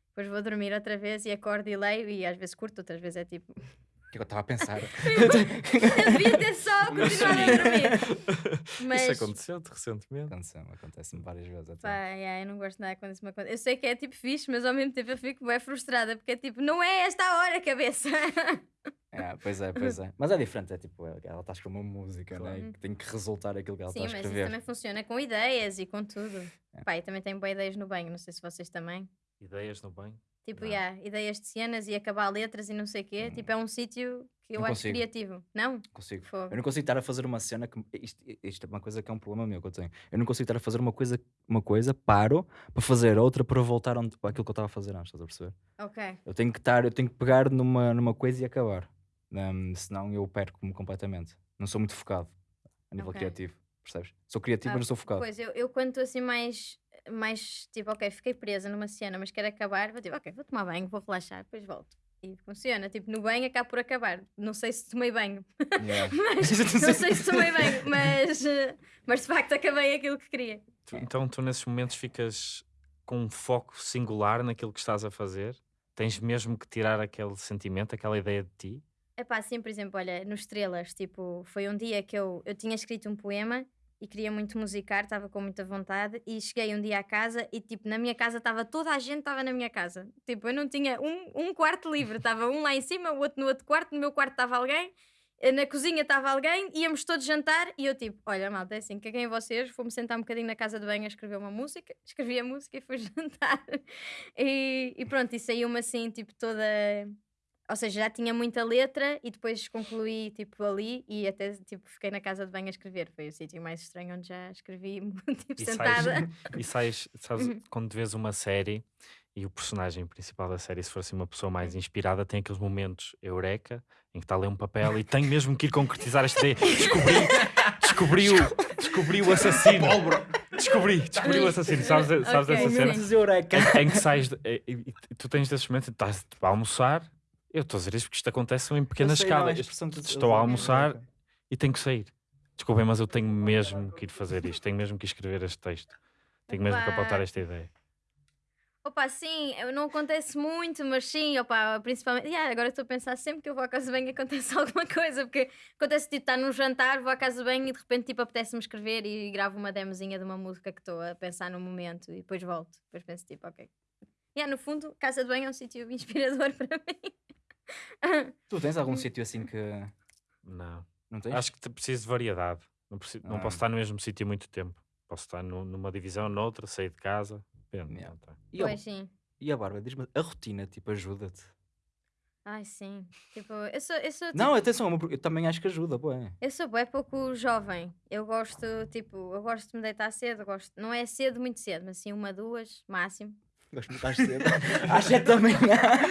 depois vou dormir outra vez e acordo e leio e às vezes curto, outras vezes é tipo, que é que eu estava a pensar? devia ter só continuado a dormir. Mas Isso aconteceu-te recentemente. Acontece- Acontece-me várias vezes. até. Pá, yeah, eu não gosto nada quando isso me acontece. Eu sei que é tipo fixe, mas ao mesmo tempo eu fico bem frustrada porque é tipo, não é esta a hora, cabeça. É, pois é, pois é. Mas é diferente, é tipo, ela está a escrever uma música, né? Claro. E que tem que resultar aquilo que ela Sim, está a mas isso escrever. também funciona com ideias e com tudo. É. Pá, e também tenho boas ideias no banho, não sei se vocês também. Ideias no banho? Tipo, Não. yeah, ideias de cenas e acabar letras e não sei o quê. Tipo, é um sítio que eu Não acho consigo. criativo. Não? Consigo. Eu não consigo estar a fazer uma cena que. Isto, isto é uma coisa que é um problema meu que eu tenho. Eu não consigo estar a fazer uma coisa, uma coisa paro para fazer outra para voltar onde, para aquilo que eu estava a fazer antes, estás a perceber? Ok. Eu tenho que estar, eu tenho que pegar numa, numa coisa e acabar. Hum, senão eu perco-me completamente. Não sou muito focado a nível Ok. criativo, percebes? Sou criativo, Ah, mas não sou focado. Pois, eu, eu quando estou assim mais, mais tipo, ok, fiquei presa numa cena, mas quero acabar, vou tipo, ok, vou tomar banho, vou relaxar, depois volto. E funciona, tipo, no banho acabo por acabar. Não sei se tomei banho, Yeah. mas não sei se tomei banho, mas, eh, mas de facto acabei aquilo que queria. Tu- então tu nesses momentos ficas com um foco singular naquilo que estás a fazer? Tens mesmo que tirar aquele sentimento, aquela ideia de ti? É pá, assim, por exemplo, olha, no Estrelas, tipo, foi um dia que eu, eu tinha escrito um poema e queria muito musicar, estava com muita vontade e cheguei um dia à casa e, tipo, na minha casa estava toda a gente, estava na minha casa. Tipo, eu não tinha um, um quarto livre, estava um lá em cima, o outro no outro quarto, no meu quarto estava alguém, eh, na cozinha estava alguém, íamos todos jantar e eu, tipo, olha, malta, é assim, caguei em vocês, fomos sentar um bocadinho na casa de banho a escrever uma música, escrevi a música e fui jantar. E, e pronto, e saiu-me assim, tipo, toda ou seja, já tinha muita letra e depois concluí tipo ali e até tipo fiquei na casa de banho a escrever. Foi o sítio mais estranho onde já escrevi tipo E sais, sentada. e sais, sabes, quando vês uma série e o personagem principal da série, se for assim uma pessoa mais inspirada, tem aqueles momentos eureka em que está a ler um papel e tem mesmo que ir concretizar esta ideia. Descobri, descobri, o, descobri o assassino. Descobri, descobri o assassino. Sabes, sabes Ok, essa cena? Momentos eureka. em, em que sais de- e, e- e tu tens desses momentos, estás a almoçar. Eu estou a dizer isto porque isto acontece em pequenas Eu sei, não, é a escalas. expressão que tu- Estou a eu- almoçar e tenho que sair. Desculpem, mas eu tenho mesmo que ir fazer isto. Tenho mesmo que escrever este texto. Tenho mesmo que apontar esta ideia. Opa, sim, não acontece muito, mas sim, opa, principalmente. Yeah, agora estou a pensar sempre que eu vou à casa de banho acontece alguma coisa, porque acontece tipo estar num jantar, vou à casa de banho e de repente tipo apetece-me escrever e gravo uma demozinha de uma música que estou a pensar no momento e depois volto. Depois penso tipo, ok. Yeah, no fundo, casa de banho é um sítio inspirador para mim. Tu tens algum sítio assim que. Não. Não tens? Acho que preciso de variedade. Não, preciso- não Ah. posso estar no mesmo sítio muito tempo. Posso estar nu- numa divisão, noutra, sair de casa. Depende. Yeah. tá. E, a- Pois sim. e a Bárbara, diz-me, a rotina, tipo, ajuda-te? Ai, sim. Tipo, eu sou, eu sou, tipo, Não, atenção, é eu também acho que ajuda, bué. eu sou bué pouco jovem. Eu gosto, tipo, eu gosto de me deitar cedo, gosto, não é cedo, muito cedo, mas assim uma, duas, máximo. Gosto de estar cedo. Às 7 da manhã.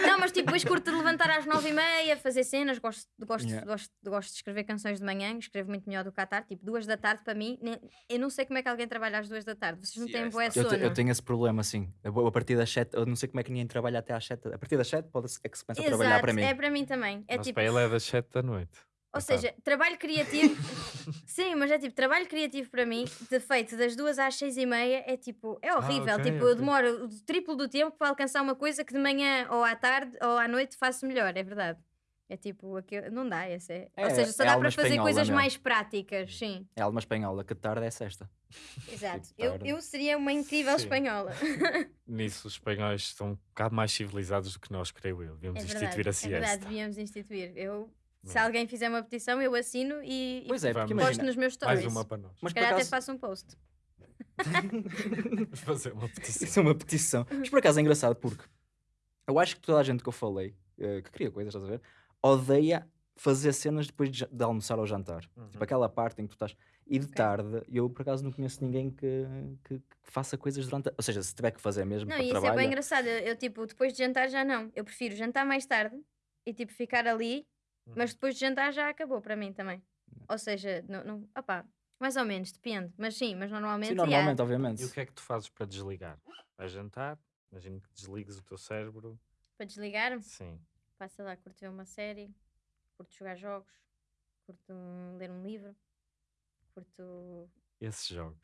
Não, mas tipo, depois curto de levantar às nove e meia, fazer cenas, gosto, gosto, Yeah. gosto, gosto de escrever canções de manhã, escrevo muito melhor do que à tarde, tipo, duas da tarde para mim, nem- eu não sei como é que alguém trabalha às duas da tarde, vocês não têm Eu, sono. te- eu tenho esse problema, assim. Eu a partir das 7, eu não sei como é que ninguém trabalha até às 7. A partir das 7 pode é que se começa a trabalhar para mim. é para mim também. É Mas tipo, para ele é das 7 da noite. Ou seja, trabalho criativo. Sim, mas é tipo, trabalho criativo para mim, de feito das duas às seis e meia, é tipo, é horrível. ok, tipo, eu ok. demoro o triplo do tempo para alcançar uma coisa que de manhã ou à tarde ou à noite faço melhor, é verdade. É tipo, aquilo, não dá, esse é. É, Ou seja, só é dá para fazer espanhola coisas mesmo. mais práticas, sim. É alma espanhola, que de tarde é sexta. Exato. Tipo, Eu, eu seria uma incrível Sim. espanhola. Nisso, os espanhóis estão um bocado mais civilizados do que nós, creio eu. Devíamos É instituir verdade, a é siesta. verdade, devíamos instituir. Eu, se Não. alguém fizer uma petição, eu assino e, e Pois é, porque posto imagina. nos meus Mais stories. uma para nós. Mas Se calhar até acaso, faço um post. Vamos fazer uma petição. isso é uma petição. Mas por acaso é engraçado porque eu acho que toda a gente que eu falei, eh, que cria coisas, estás a ver, odeia fazer cenas depois de, de almoçar ou jantar. Uhum. Tipo aquela parte em que tu estás. E de Ok. tarde, eu por acaso não conheço ninguém que, que, que faça coisas durante. a- Ou seja, se tiver que fazer mesmo Não, para isso é bem engraçado. Eu, eu, tipo, depois de jantar já não. Eu prefiro jantar mais tarde e tipo ficar ali, Uhum. mas depois de jantar já acabou para mim também. Ou seja, não, não, opá, mais ou menos, depende. Mas sim, mas normalmente. Sim, normalmente, obviamente. E o que é que tu fazes para desligar? Vais jantar? Imagino que desligues o teu cérebro. Para desligar, Sim. sei lá, curto ver uma série, curto jogar jogos, curto ler um livro, curto. Esses jogos.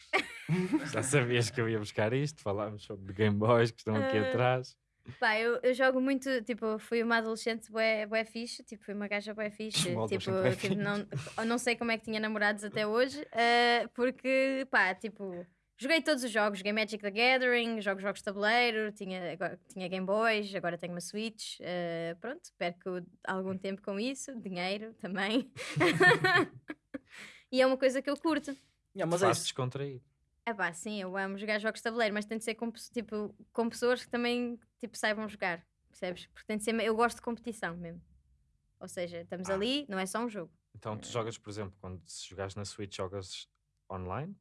Já sabias que eu ia buscar isto? Falámos sobre Game Boys que estão aqui Ah, atrás. Pá, eu, eu jogo muito, tipo, fui uma adolescente bué, bué fixe, tipo, fui uma gaja bué fixe, Uma tipo, tipo, não, não sei como é que tinha namorados até hoje, eh, porque, pá, tipo, joguei todos os jogos, joguei Magic the Gathering, jogo jogos de tabuleiro, tinha, agora, tinha Game Boys, agora tenho uma Switch, eh, pronto, perco algum tempo com isso, dinheiro também, e é uma coisa que eu curto. Yeah, mas é isso. descontrair. É pá, sim, eu amo jogar jogos de tabuleiro, mas tem de ser com, tipo, com pessoas que também tipo, saibam jogar, percebes? Porque tem de ser, eu gosto de competição mesmo. Ou seja, estamos Ah. ali, não é só um jogo. Então tu jogas, por exemplo, quando se jogares na Switch, jogas online?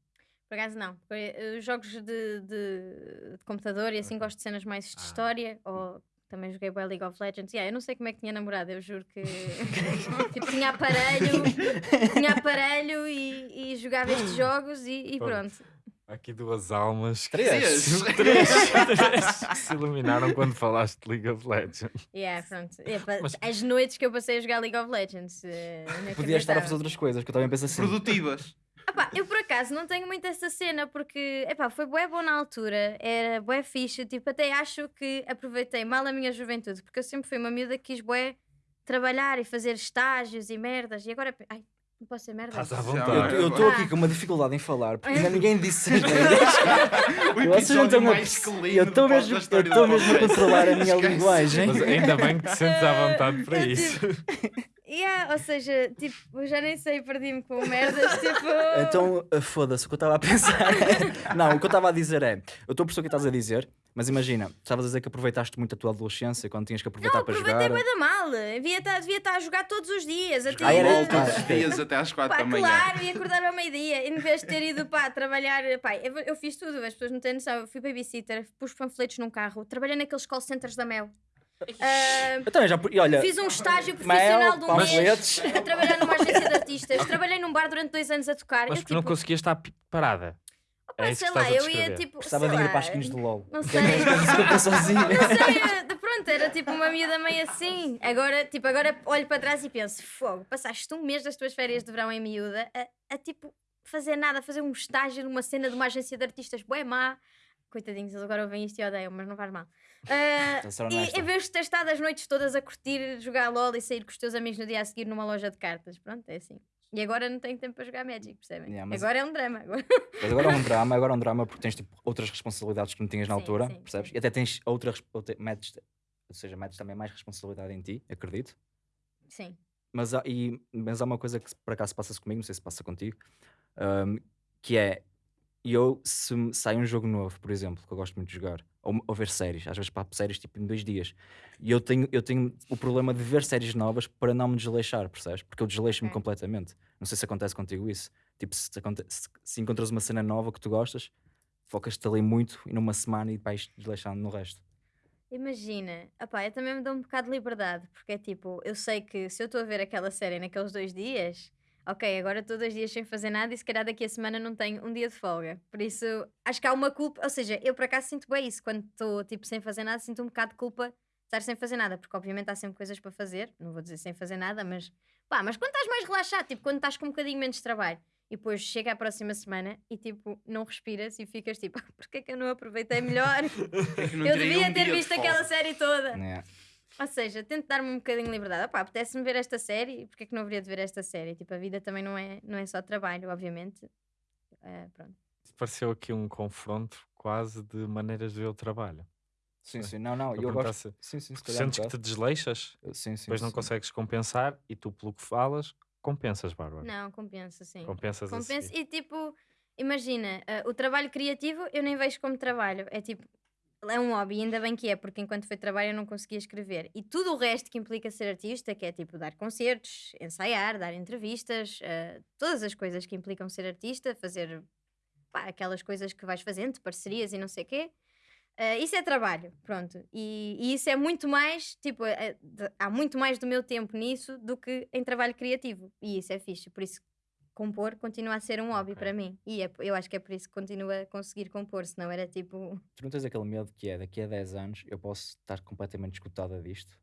Por acaso não. eh, Os jogos de, de- de computador e assim Ok. gosto de cenas mais de Ah. história. Ou também joguei bué League of Legends. Yeah, eu não sei como é que tinha namorado, eu juro que tipo, tinha aparelho, tinha aparelho e, e jogava estes jogos e, e Pronto. pronto. Aqui duas almas que, Três. se- três, três que se iluminaram quando falaste de League of Legends. Yeah, pronto. É, Mas- As noites que eu passei a jogar League of Legends. eh, Podias estar a fazer outras coisas, que eu também penso assim. Produtivas. Ah pá, eu por acaso não tenho muito essa cena porque epá, foi bué bom na altura, era bué fixe, tipo, até acho que aproveitei mal a minha juventude, porque eu sempre fui uma miúda que quis bué trabalhar e fazer estágios e merdas, e agora, ai, não posso ser merda. Estás à vontade. Eu estou aqui com uma dificuldade em falar, porque ainda ninguém disse as neiras. O Vocês não episódio estão a Eu estou mesmo, eu mesmo a controlar a minha Esquece. linguagem. Mas ainda bem que te sentes à vontade para Eu isso. Yeah, ou seja, tipo, eu já nem sei, perdi-me com merdas, tipo... Então, uh, foda-se, o que eu estava a pensar é... Não, o que eu estava a dizer é... Eu estou a perceber o que estás a dizer, mas imagina, estavas a dizer que aproveitaste muito a tua adolescência, quando tinhas que aproveitar para Aproveitei jogar. bué da mal, devia estar, devia estar a jogar todos os dias, até Ah, era- todos os dias até às 4 Pá, da manhã. claro, e acordar ao meio-dia, em vez de ter ido pá, trabalhar. Pá, eu, eu fiz tudo, as pessoas não têm noção. Eu fui babysitter, pus panfletos num carro, trabalhei naqueles call centers da Mel. Ah, Eu também já... E olha, fiz um estágio profissional Mel, de um mês a trabalhar numa agência de artistas. Trabalhei num bar durante dois anos a tocar. Mas eu, porque não tipo, conseguias estar parada. É isso sei que lá, a eu ia tipo. Gostava sei de ir as skins do LOL. Não sei. é sozinha. Não sei, de- pronto, era tipo uma miúda meio assim. Agora, tipo, agora olho para trás e penso: fogo, passaste um mês das tuas férias de verão em miúda a, a, tipo fazer nada, a fazer um estágio numa cena de uma agência de artistas bué má. Coitadinhos, eles agora ouvem isto e odeiam, mas não faz mal. Ser e em vez de ter estado as noites todas a curtir, jogar LOL e sair com os teus amigos no dia a seguir numa loja de cartas, pronto, é assim. E agora não tenho tempo para jogar Magic, percebem? Yeah, mas- Agora é um drama. Agora. Mas agora é um drama, agora é um drama porque tens tipo, outras responsabilidades que não tinhas na Sim, altura, sim, percebes? sim. E até tens outras, outra, metes, ou seja, metes também mais responsabilidade em ti, acredito. Sim. Mas há, e, mas há uma coisa que por acaso passa-se comigo, não sei se passa contigo, ahm, que é eu se sai um jogo novo, por exemplo, que eu gosto muito de jogar, ou, ou ver séries, às vezes papo séries tipo em dois dias, e eu tenho, eu tenho o problema de ver séries novas para não me desleixar, percebes? Porque eu desleixo-me completamente. Não sei se acontece contigo isso. Tipo, se, se- se encontras uma cena nova que tu gostas, focas-te ali muito e numa semana e vais desleixando no resto. Imagina, opá, eu também me dou um bocado de liberdade, porque é tipo, eu sei que se eu estou a ver aquela série naqueles dois dias, ok, agora estou dois dias sem fazer nada e se calhar daqui a semana não tenho um dia de folga. Por isso, acho que há uma culpa, ou seja, eu por acaso sinto bem isso, quando estou tipo sem fazer nada, sinto um bocado de culpa de estar sem fazer nada, porque obviamente há sempre coisas para fazer, não vou dizer sem fazer nada, mas pá, mas quando estás mais relaxado, tipo, quando estás com um bocadinho menos de trabalho. E depois chega a próxima semana e tipo, não respiras e ficas tipo, porque é que eu não aproveitei melhor? É Eu devia um ter visto aquela série toda. Yeah. Ou seja, tento dar-me um bocadinho de liberdade. Opá, apetece-me ver esta série, porque é que não haveria de ver esta série? Tipo, a vida também não é, não é só trabalho, obviamente. Eh, pronto. Pareceu aqui um confronto quase de maneiras de ver o trabalho. Sim, sim, não, não, Eu eu gosto. Sim, sim, Sentes que te desleixas, Sim, sim. depois não sim. consegues compensar e tu, pelo que falas, compensas, Bárbara. Não, compensa, sim. Compensas Compensa. seguir. E tipo, imagina, eh, o trabalho criativo eu nem vejo como trabalho. É tipo, é um hobby, ainda bem que é, porque enquanto foi trabalho eu não conseguia escrever. E tudo o resto que implica ser artista, que é tipo dar concertos, ensaiar, dar entrevistas, eh, todas as coisas que implicam ser artista, fazer pá, aquelas coisas que vais fazendo, parcerias e não sei o quê. eh, isso é trabalho, pronto. E, e isso é muito mais, tipo, eh, de- há muito mais do meu tempo nisso do que em trabalho criativo. E isso é fixe. Por isso, compor continua a ser um hobby Ok. para mim. E é, eu acho que é por isso que continua a conseguir compor, senão era tipo. Tu não tens aquele medo que é daqui a 10 anos eu posso estar completamente escutada disto?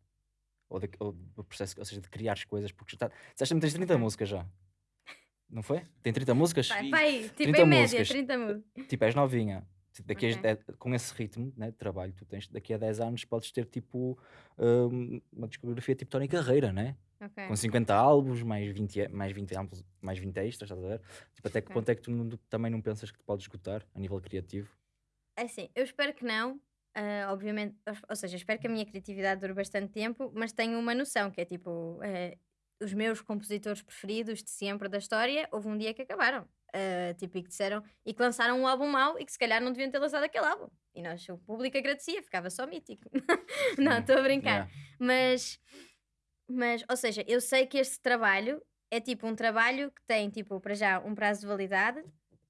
Ou, de, ou do processo, ou seja, de criar as coisas, porque já está. Disseste-me que tens 30 músicas já. Não foi? Tem 30 músicas? Sim. vai, tipo 30 em média, músicas. 30 músicas. Tipo, és novinha. Daqui a Ok. dez- com esse ritmo né, de trabalho que tu tens, daqui a 10 anos podes ter tipo hum, uma discografia tipo Tony Carreira, né? Ok. Com 50 álbuns, mais 20, e- mais 20 álbuns, mais 20 extras, estás a ver? Tipo, até que Ok. ponto é que tu não- também não pensas que te podes esgotar a nível criativo? É assim, eu espero que não. ah, obviamente, ou- ou seja, espero que a minha criatividade dure bastante tempo, mas tenho uma noção que é tipo: eh, os meus compositores preferidos de sempre da história, houve um dia que acabaram. ah, tipo, e que disseram e que lançaram um álbum mau e que se calhar não deviam ter lançado aquele álbum. E nós, o público agradecia, ficava só mítico. não, Hum, estou a brincar. yeah. Mas, mas, ou seja, eu sei que este trabalho é tipo um trabalho que tem, tipo, para já um prazo de validade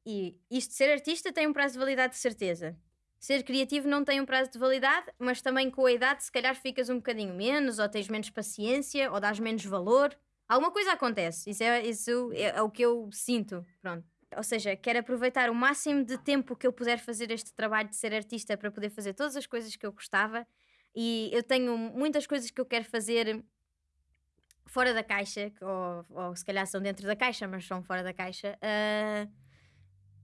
e isto de ser artista tem um prazo de validade de certeza. Ser criativo não tem um prazo de validade, mas também com a idade, se calhar ficas um bocadinho menos, ou tens menos paciência, ou dás menos valor. Alguma coisa acontece. Isso é, isso é, é o que eu sinto. Pronto. Ou seja, quero aproveitar o máximo de tempo que eu puder fazer este trabalho de ser artista para poder fazer todas as coisas que eu gostava. E eu tenho muitas coisas que eu quero fazer fora da caixa, ou, ou se calhar são dentro da caixa, mas são fora da caixa. Ah,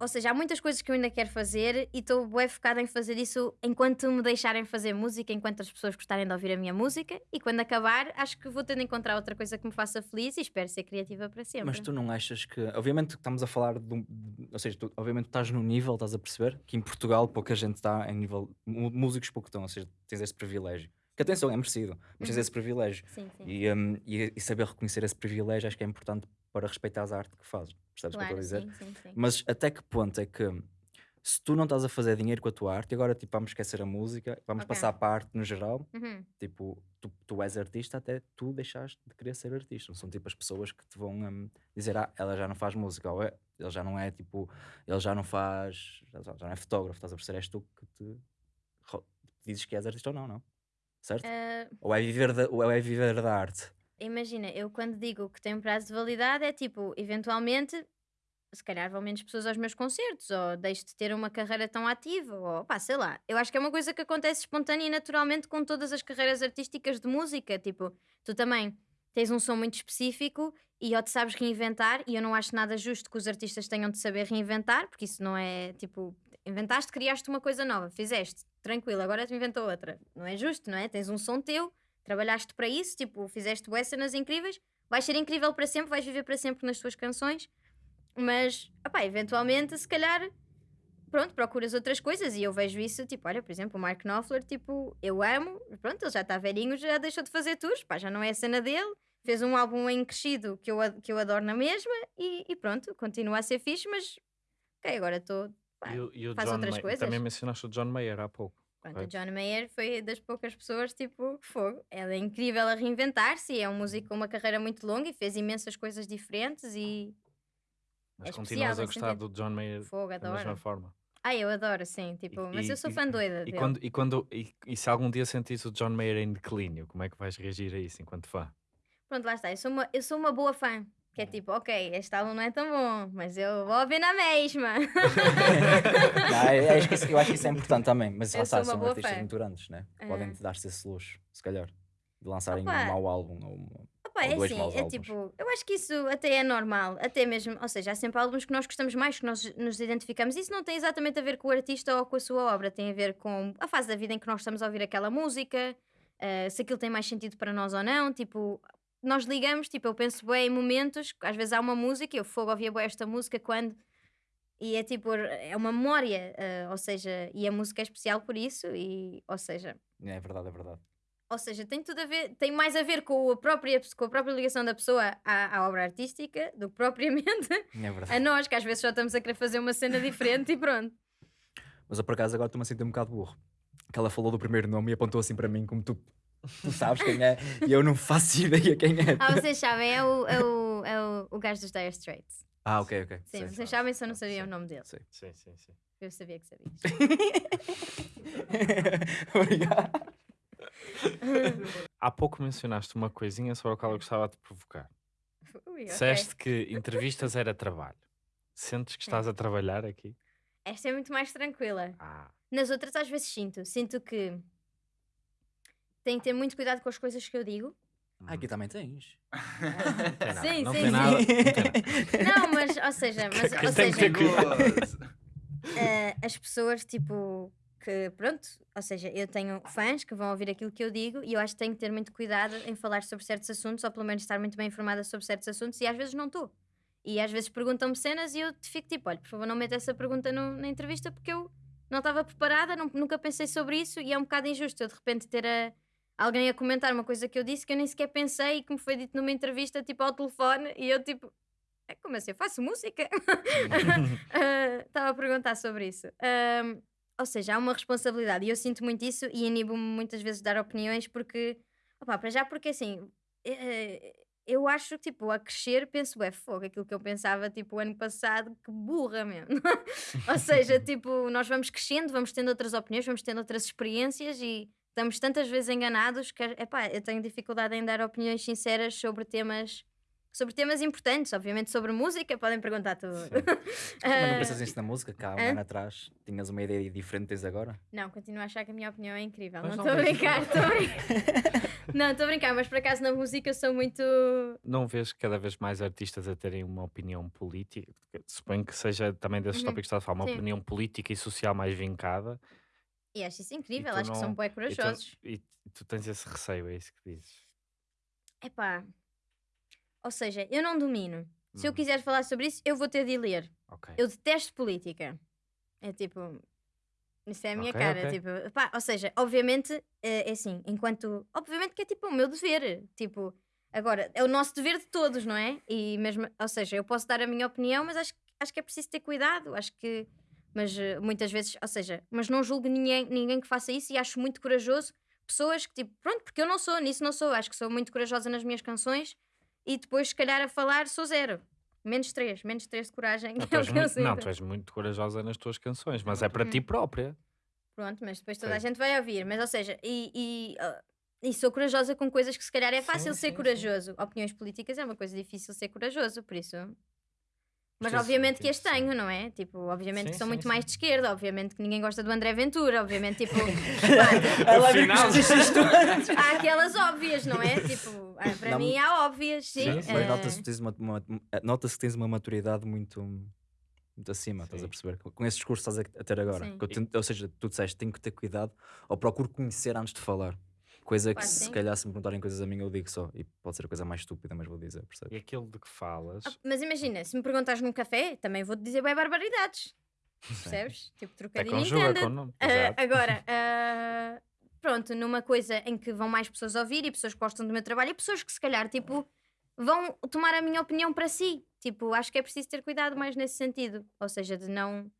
ou seja, há muitas coisas que eu ainda quero fazer e estou bem focada em fazer isso enquanto me deixarem fazer música, enquanto as pessoas gostarem de ouvir a minha música. E quando acabar, acho que vou ter de encontrar outra coisa que me faça feliz e espero ser criativa para sempre. Mas tu não achas que. Obviamente que estamos a falar de. um- ou seja, tu, obviamente estás no nível, estás a perceber? Que em Portugal pouca gente está em nível. Músicos pouco estão, ou seja, tens esse privilégio. Que atenção, é merecido, mas tens Uhum. esse privilégio. Sim, sim. E, hum, e, e saber reconhecer esse privilégio acho que é importante para respeitar a arte que fazes. Percebes o que eu claro, estou a dizer? sim, sim, sim. Mas até que ponto é que se tu não estás a fazer dinheiro com a tua arte, e agora tipo, vamos esquecer a música, vamos Ok. passar para a arte no geral, Uhum. tipo, tu, tu és artista até tu deixaste de querer ser artista. Não são tipo as pessoas que te vão hum, dizer, ah, ela já não faz música, ou é, ele já não é tipo, ele já não faz, já, já não é fotógrafo, estás a perceber? És tu que te dizes que és artista ou não, não? Certo? Ah, Ou, é viver da, ou é viver da arte? Imagina, eu quando digo que tem um prazo de validade é tipo, eventualmente, se calhar vão menos pessoas aos meus concertos, ou deixo de ter uma carreira tão ativa, ou pá, sei lá. Eu acho que é uma coisa que acontece espontânea e naturalmente com todas as carreiras artísticas de música. Tipo, tu também tens um som muito específico e ou te sabes reinventar, e eu não acho nada justo que os artistas tenham de saber reinventar, porque isso não é tipo, inventaste, criaste uma coisa nova, fizeste, tranquilo, agora te inventou outra. Não é justo, não é? Tens um som teu, trabalhaste para isso, tipo, fizeste bué cenas incríveis, vais ser incrível para sempre, vais viver para sempre nas tuas canções, mas, opá, eventualmente, se calhar, pronto, procuras outras coisas e eu vejo isso, tipo, olha, por exemplo, o Mark Knopfler, tipo, eu amo, pronto, ele já está velhinho, já deixou de fazer tours, pá, já não é a cena dele, fez um álbum em crescido que eu, que eu adoro na mesma e, e pronto, continua a ser fixe, mas, ok, agora estou... E o, e o faz John outras May- coisas. Também mencionaste o John Mayer há pouco. Pronto, correto? John Mayer foi das poucas pessoas, tipo, fogo. Ela é incrível a reinventar-se, e é um músico com uma carreira muito longa e fez imensas coisas diferentes e Mas é continuas a gostar do John Mayer fogo, da mesma forma. Ah, eu adoro, sim, tipo, E- mas eu sou e- fã doida E dele. quando, e, quando e, e se algum dia sentires o John Mayer em declínio, como é que vais reagir a isso enquanto fã? Pronto, lá está, eu sou uma, eu sou uma boa fã. Que é tipo, ok, este álbum não é tão bom, mas eu vou ouvir na mesma. Não, eu, acho que isso, eu acho que isso é importante também, mas Eu uma são artistas fã. muito grandes, né? Que Ah. Podem dar-se esse luxo, se calhar, de lançarem Opa. um mau álbum. Ou uma- Opa, é assim, é álbuns. tipo, eu acho que isso até é normal, até mesmo, ou seja, há sempre álbuns que nós gostamos mais, que nós nos identificamos. Isso não tem exatamente a ver com o artista ou com a sua obra, tem a ver com a fase da vida em que nós estamos a ouvir aquela música, eh, se aquilo tem mais sentido para nós ou não. Tipo, nós ligamos, tipo, eu penso bem em momentos, às vezes há uma música, eu fogo ouvia bem esta música quando. E é tipo, é uma memória, eh, ou seja, e a música é especial por isso, e, ou seja, É verdade, é verdade. ou seja, tem tudo a ver, tem mais a ver com a própria, com a própria ligação da pessoa à, à obra artística do que propriamente É a nós, que às vezes só estamos a querer fazer uma cena diferente e pronto. Mas eu por acaso agora estou-me a sentir um bocado burro. Que ela falou do primeiro nome e apontou assim para mim como tu, tu sabes quem é e eu não faço ideia quem é. Ah, vocês sabem, é o, é o, é o, o gajo dos Dire Straits. Ah, ok, ok. Sim, Sei. vocês sabem, só não sabia o nome dele. Sei. Sim, sim, sim. Eu sabia que sabias. Obrigado. Há pouco mencionaste uma coisinha sobre a qual eu gostava de te provocar. Ui, ok. Disseste que entrevistas era trabalho. Sentes que estás a trabalhar aqui? Esta é muito mais tranquila. Ah, Nas outras, às vezes sinto. Sinto que tenho que ter muito cuidado com as coisas que eu digo, Ah, aqui também tens. Não tem nada. Sim, não sim, tem sim. nada. Não tem nada. Não, mas, ou seja, mas, ou seja eh, as pessoas, tipo, que pronto, ou seja, eu tenho fãs que vão ouvir aquilo que eu digo e eu acho que tenho que ter muito cuidado em falar sobre certos assuntos, ou pelo menos estar muito bem informada sobre certos assuntos, e às vezes não estou. E às vezes perguntam-me cenas e eu fico tipo, olha, por favor, não meta essa pergunta no- na entrevista porque eu não estava preparada, não- nunca pensei sobre isso e é um bocado injusto eu de repente ter a- alguém a comentar uma coisa que eu disse que eu nem sequer pensei e que me foi dito numa entrevista, tipo, ao telefone, e eu tipo, "É, como assim? Eu faço música? Ah, Estava a perguntar sobre isso. Ahm, ou seja, há uma responsabilidade e eu sinto muito isso e inibo-me muitas vezes de dar opiniões porque, opá, para já porque assim, eh, eu acho que tipo, a crescer penso, é fogo, aquilo que eu pensava tipo o ano passado, que burra mesmo. ou seja, tipo, nós vamos crescendo, vamos tendo outras opiniões, vamos tendo outras experiências e estamos tantas vezes enganados que, epá, eu tenho dificuldade em dar opiniões sinceras sobre temas. Sobre temas importantes, obviamente sobre música, podem perguntar tudo. Mas não Ah, pensas nisso na música? Cá, um ano atrás, tinhas uma ideia diferente desde agora? Não, continuo a achar que a minha opinião é incrível. Mas não estou a brincar, estou a brincar. não, estou a brincar, mas por acaso na música eu sou muito. Não vês cada vez mais artistas a terem uma opinião política? Suponho que seja também desses Uhum. tópicos que estás a falar, uma Sim. opinião política e social mais vincada. E acho isso incrível, acho que são não- bué E tu, corajosos. e tu tens esse receio, é isso que dizes. Epá. Ou seja, eu não domino. Se eu Uhum. quiser falar sobre isso, eu vou ter de ler. Ok. Eu detesto política. É tipo. Isso é a minha Ok, cara. ok. Tipo, pá, ou seja, obviamente, é, é assim, enquanto. Obviamente que é tipo o meu dever. Tipo, agora, é o nosso dever de todos, não é? E mesmo, ou seja, eu posso dar a minha opinião, mas acho, acho que é preciso ter cuidado. Acho que. Mas eh, muitas vezes, ou seja, mas não julgo ninguém, ninguém que faça isso e acho muito corajoso pessoas que, tipo, pronto, porque eu não sou, nisso não sou. Acho que sou muito corajosa nas minhas canções e depois, se calhar, a falar sou zero. Menos três, menos três de coragem. Não, é tu és muito, não, tu és muito corajosa nas tuas canções, mas é para ti própria. Pronto, mas depois toda a Sim. gente vai ouvir. Mas, ou seja, e, e, ah, e sou corajosa com coisas que se calhar é fácil Sim, ser sim. corajoso. Opiniões políticas é uma coisa difícil ser corajoso, por isso. Mas sim, obviamente que as sim. tenho, não é? Tipo, obviamente Sim, que sou sim, muito sim. mais de esquerda, obviamente que ninguém gosta do André Ventura, obviamente, tipo, Ela viu que Afinal- isto há aquelas óbvias, não é? Tipo, ah, para Não, mim há óbvias, sim. Sim, eh, nota-se que tens uma, uma- nota-se que tens uma maturidade muito, muito acima, estás a perceber? Com esse discurso que estás a, ter agora. Eu tento- ou seja, tu disseste, tenho que ter cuidado ou procuro conhecer antes de falar. Coisa que se calhar se me perguntarem coisas a mim eu digo só. E pode ser a coisa mais estúpida, mas vou dizer, percebes? E aquilo de que falas. ah, Mas imagina, se me perguntas num café, também vou-te dizer bem barbaridades. Percebes? Tipo, Até trocadilho conjuga entenda. com o nome. Ah, Exato. agora, ah, pronto, numa coisa em que vão mais pessoas ouvir e pessoas que gostam do meu trabalho e pessoas que se calhar, tipo, vão tomar a minha opinião para si. Tipo, acho que é preciso ter cuidado mais nesse sentido. Ou seja, de não.